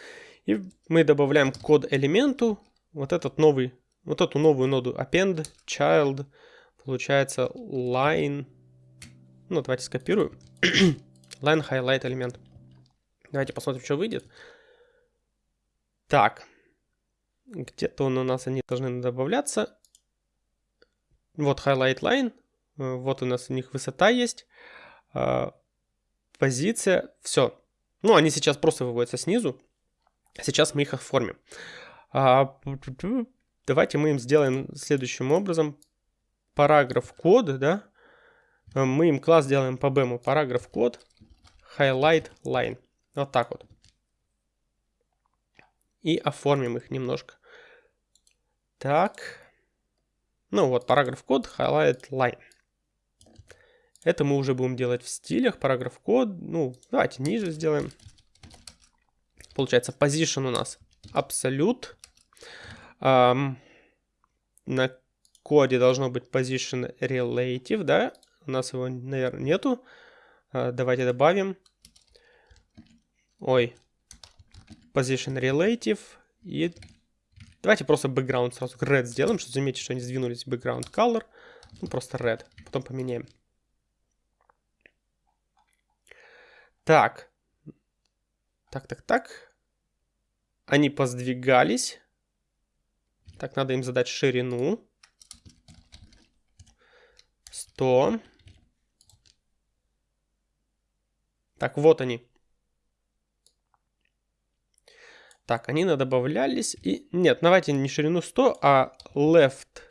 И мы добавляем код элементу, вот этот новый, вот эту новую ноду append, child, получается line, ну давайте скопирую, [clears throat] line highlight элемент. Давайте посмотрим, что выйдет. Так, где-то он у нас, они должны добавляться. Вот highlight line, вот у нас у них высота есть, а, позиция, все, ну, они сейчас просто выводятся снизу. Сейчас мы их оформим. А, давайте мы им сделаем следующим образом. Параграф код, да? Мы им класс делаем по бэму. Параграф код, highlight line. Вот так вот. И оформим их немножко. Так. Ну вот, параграф код, highlight line. Это мы уже будем делать в стилях, параграф код. Ну, давайте ниже сделаем. Получается, position у нас абсолют. Um, на коде должно быть position relative, да? У нас его, наверное, нету. Uh, давайте добавим. Ой. Position relative. И давайте просто background сразу red сделаем, чтобы заметить, что они сдвинулись background color. Ну, просто red. Потом поменяем. Так. Так, так, так. Они поздвигались. Так, надо им задать ширину. 100. Так, вот они. Так, они добавлялись. И... Нет, давайте не ширину 100, а left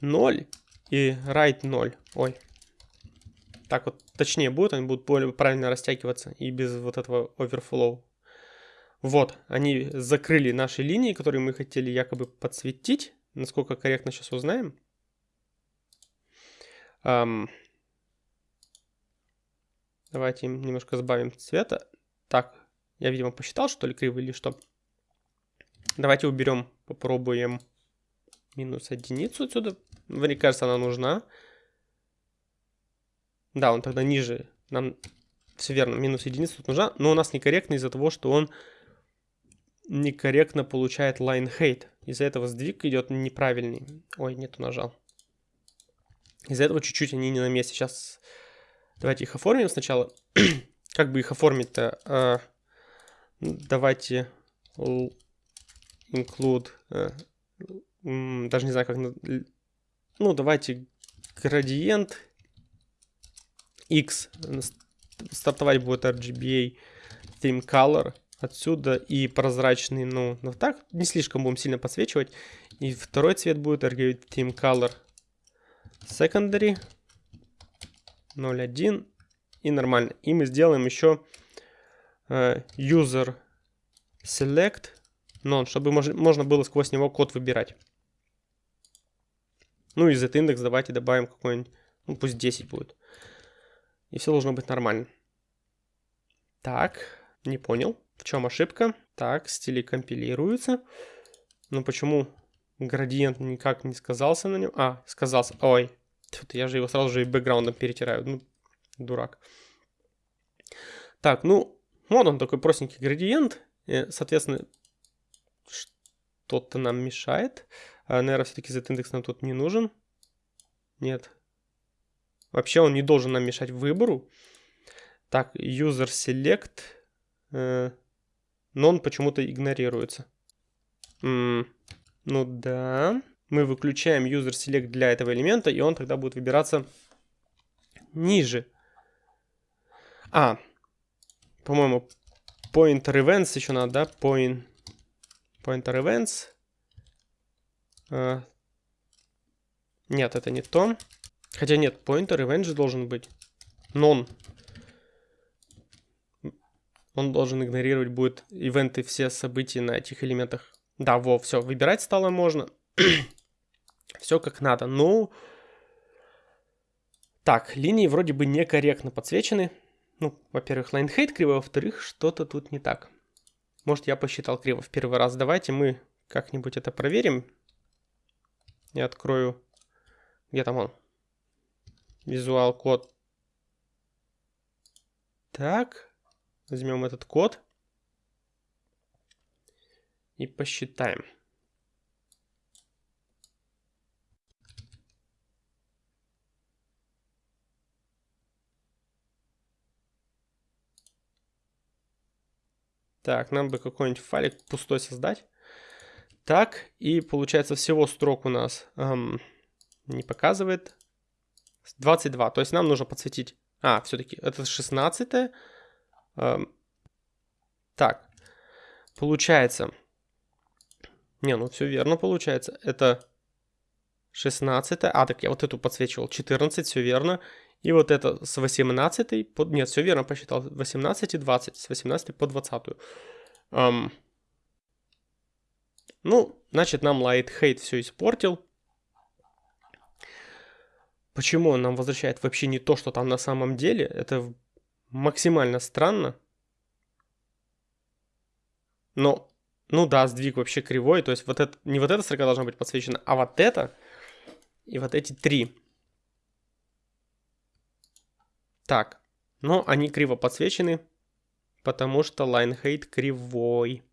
0 и right 0. Ой. Так вот точнее будет, они будут более правильно растягиваться и без вот этого overflow. Вот, они закрыли наши линии, которые мы хотели якобы подсветить. Насколько корректно сейчас узнаем. Давайте немножко сбавим цвета. Так, я, видимо, посчитал, что ли, криво или что. Давайте уберем, попробуем минус единицу отсюда. Мне кажется, она нужна. Да, он тогда ниже. Нам все верно, минус единица тут нужна. Но у нас некорректно из-за того, что он некорректно получает line height. Из-за этого сдвиг идет неправильный. Ой, нету нажал. Из-за этого чуть-чуть они не на месте. Сейчас давайте их оформим сначала. [clears throat] как бы их оформить-то? А, давайте include... А, даже не знаю, как... Ну, давайте градиент X. Стартовать будет RGBA Theme Color отсюда и прозрачный, ну, ну так, не слишком будем сильно подсвечивать. И второй цвет будет RGB Theme Color Secondary 0.1 и нормально. И мы сделаем еще э, User Select None, чтобы мож можно было сквозь него код выбирать. Ну и z-индекс давайте добавим какой-нибудь, ну пусть 10 будет. И все должно быть нормально. Так, не понял. В чем ошибка? Так, стили компилируются. Но почему градиент никак не сказался на нем? А, сказался. Ой, я же его сразу же и бэкграундом перетираю. Ну, дурак. Так, ну, вот он такой простенький градиент. И, соответственно, что-то нам мешает. А, наверное, все-таки z-индекс нам тут не нужен. Нет. Вообще он не должен нам мешать выбору. Так, user select. Э, но он почему-то игнорируется. Ну да. Мы выключаем user select для этого элемента, и он тогда будет выбираться ниже. А, по-моему, pointer events еще надо, да? Point, pointer events. А, нет, это не то. Хотя нет, pointer event же должен быть. Non он должен игнорировать будет ивенты, все события на этих элементах. Да, во, все, выбирать стало можно. [clears throat] все как надо. Ну, так, линии вроде бы некорректно подсвечены. Ну, во-первых, line height криво, во-вторых, что-то тут не так. Может, я посчитал криво в первый раз. Давайте мы как-нибудь это проверим. Я открою... Где там он? Визуал код. Так. Возьмем этот код и посчитаем. Так, нам бы какой-нибудь файлик пустой создать. Так, и получается всего строк у нас эм, не показывает. 22, то есть нам нужно подсветить... А, все-таки это 16 так, получается... Не, ну все верно получается. Это 16. А, так я вот эту подсвечивал. 14, все верно. И вот это с 18 по... Нет, все верно посчитал. 18 и 20. С 18 по 20. Um, ну, значит, нам Light Hate все испортил. Почему он нам возвращает вообще не то, что там на самом деле? Это максимально странно. Но Ну да, сдвиг вообще кривой, то есть вот это, не вот эта строка должна быть подсвечена, а вот это и вот эти три. Так, но они криво подсвечены, потому что line height кривой.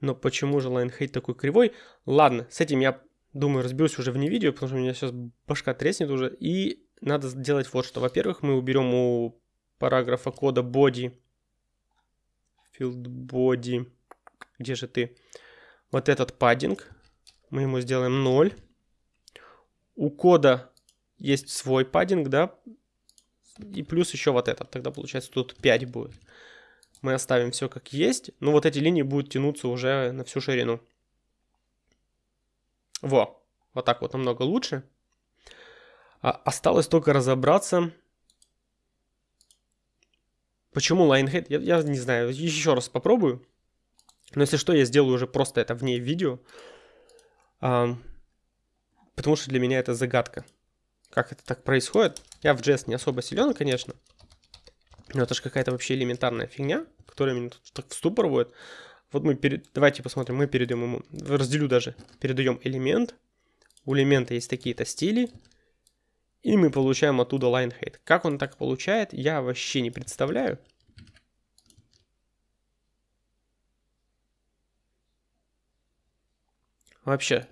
Но почему же line height такой кривой? Ладно, с этим я думаю разберусь уже вне видео, потому что у меня сейчас башка треснет уже. И надо сделать вот что. Во-первых, мы уберем у параграфа кода body field body. Где же ты? Вот этот паддинг. Мы ему сделаем 0. У кода есть свой паддинг, да? И плюс еще вот этот. Тогда получается тут 5 будет. Мы оставим все как есть. Но вот эти линии будут тянуться уже на всю ширину. Во. Вот так вот намного лучше. А осталось только разобраться Почему Lionhead? Я, я не знаю, еще раз попробую. Но если что, я сделаю уже просто это вне видео. А, потому что для меня это загадка. Как это так происходит? Я в JS не особо силен, конечно. Но это же какая-то вообще элементарная фигня, которая меня тут так в ступор вводит. Вот мы перед... Давайте посмотрим, мы передаем ему... Разделю даже. Передаем элемент. У элемента есть такие-то стили. И мы получаем оттуда line height. Как он так получает, я вообще не представляю. Вообще,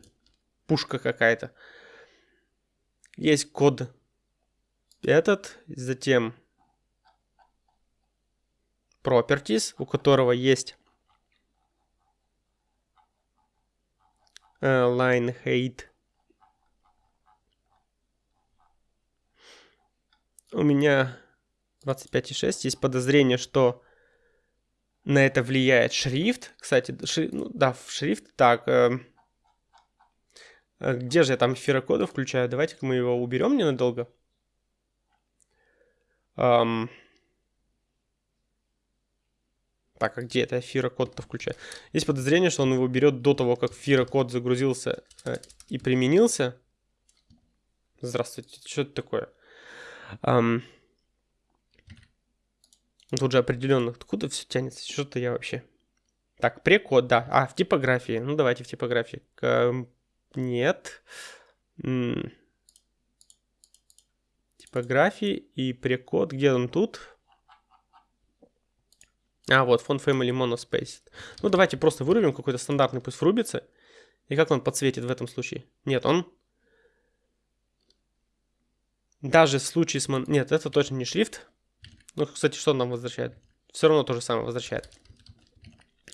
пушка какая-то. Есть код этот, затем properties, у которого есть uh, line height у меня 25,6. Есть подозрение, что на это влияет шрифт. Кстати, шри... ну, да, шрифт. Так, э... где же я там эфирокоды включаю? Давайте-ка мы его уберем ненадолго. Эм... Так, а где это эфирокод-то включаю? Есть подозрение, что он его берет до того, как эфирокод загрузился э, и применился. Здравствуйте, что это такое? Um, тут же определенно, откуда все тянется, что-то я вообще... Так, прекод, да. А, в типографии. Ну, давайте в типографии. К... Нет. М типографии и прекод. Где он тут? А, вот, фон family monospace. Ну, давайте просто вырубим какой-то стандартный, пусть врубится. И как он подсветит в этом случае? Нет, он даже в случае с... Мон... Нет, это точно не шрифт. Ну, кстати, что он нам возвращает? Все равно то же самое возвращает.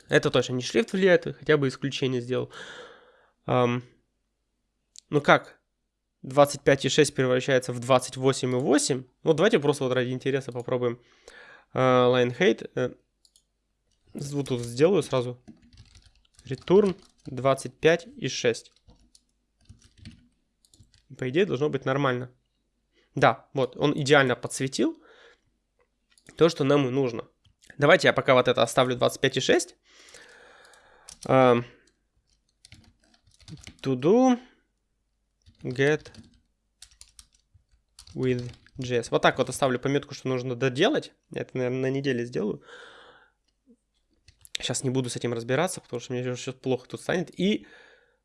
Это точно не шрифт влияет, хотя бы исключение сделал. Um, ну как? 25,6 превращается в 28,8. Ну, давайте просто вот ради интереса попробуем. Uh, line height. Uh, вот тут сделаю сразу. Return 25,6. По идее, должно быть нормально. Да, вот, он идеально подсветил то, что нам и нужно. Давайте я пока вот это оставлю 25,6. Uh, to do get with JS. Вот так вот оставлю пометку, что нужно доделать. Это, наверное, на неделе сделаю. Сейчас не буду с этим разбираться, потому что мне сейчас плохо тут станет. И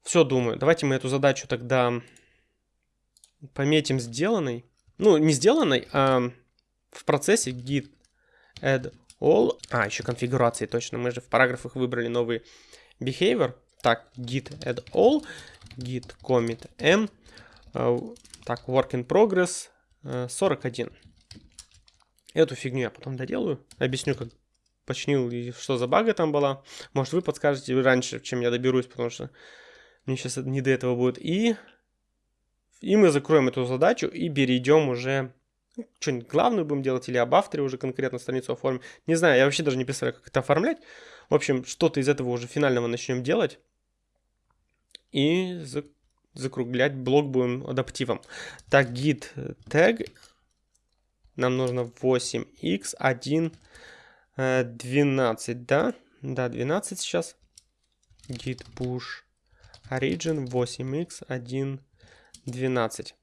все думаю. Давайте мы эту задачу тогда пометим сделанной. Ну, не сделанной, а в процессе git add all. А, еще конфигурации, точно. Мы же в параграфах выбрали новый behavior. Так, git add all, git commit m. Uh, так, work in progress uh, 41. Эту фигню я потом доделаю. Объясню, как починил и что за бага там была. Может, вы подскажете раньше, чем я доберусь, потому что мне сейчас не до этого будет. И и мы закроем эту задачу и перейдем уже ну, что-нибудь главную будем делать или об авторе уже конкретно страницу оформим. Не знаю, я вообще даже не представляю, как это оформлять. В общем, что-то из этого уже финального начнем делать. И закруглять блок будем адаптивом. Так, git tag. Нам нужно 8x1 12, э, да? Да, 12 сейчас. git push origin 8x1 12.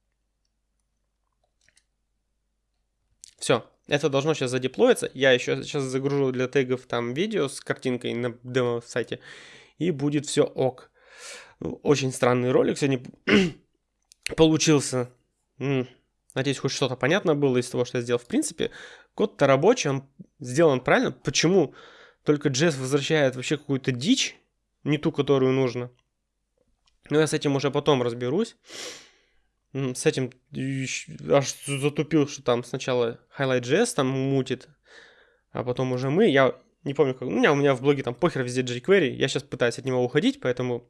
Все, Это должно сейчас задеплоиться. Я еще сейчас загружу для тегов там видео с картинкой на демо-сайте. И будет все ок. Очень странный ролик сегодня [clears throat] получился. Надеюсь, хоть что-то понятно было из того, что я сделал. В принципе, код-то рабочий, он сделан правильно. Почему только JS возвращает вообще какую-то дичь, не ту, которую нужно? Но я с этим уже потом разберусь. С этим аж затупил, что там сначала Highlight.js там мутит, а потом уже мы. Я не помню, как... У меня, у меня в блоге там похер везде jQuery. Я сейчас пытаюсь от него уходить, поэтому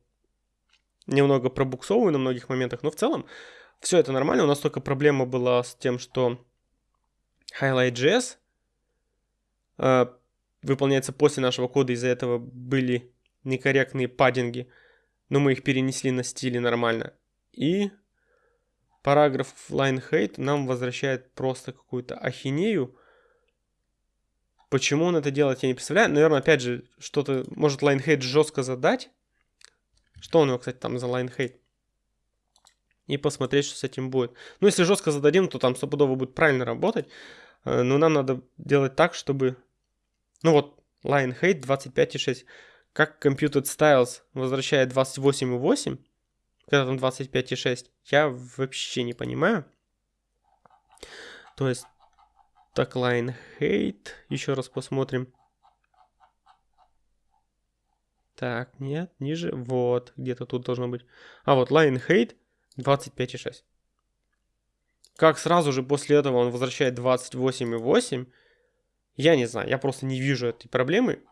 немного пробуксовываю на многих моментах. Но в целом все это нормально. У нас только проблема была с тем, что Highlight.js э, выполняется после нашего кода. Из-за этого были некорректные паддинги. Но мы их перенесли на стиле нормально. И параграф line hate нам возвращает просто какую-то ахинею. Почему он это делает, я не представляю. Наверное, опять же, что-то может line hate жестко задать. Что у него, кстати, там за line hate? И посмотреть, что с этим будет. Ну, если жестко зададим, то там стопудово будет правильно работать. Э, но нам надо делать так, чтобы... Ну вот, line hate 25.6. Как Computed Styles возвращает 28.8 когда там 25,6, я вообще не понимаю. То есть, так, line hate, еще раз посмотрим. Так, нет, ниже, вот, где-то тут должно быть. А вот line hate 25,6. Как сразу же после этого он возвращает 28,8, я не знаю, я просто не вижу этой проблемы,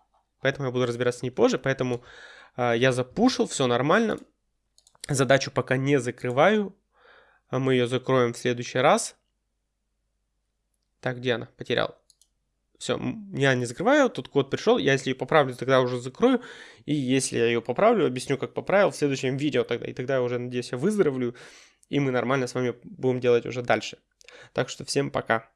поэтому я буду разбираться с ней позже, поэтому э, я запушил, все нормально, Задачу пока не закрываю. А мы ее закроем в следующий раз. Так, где она? Потерял. Все, я не закрываю, тут код пришел. Я если ее поправлю, тогда уже закрою. И если я ее поправлю, объясню, как поправил в следующем видео тогда. И тогда я уже, надеюсь, я выздоровлю. И мы нормально с вами будем делать уже дальше. Так что всем пока.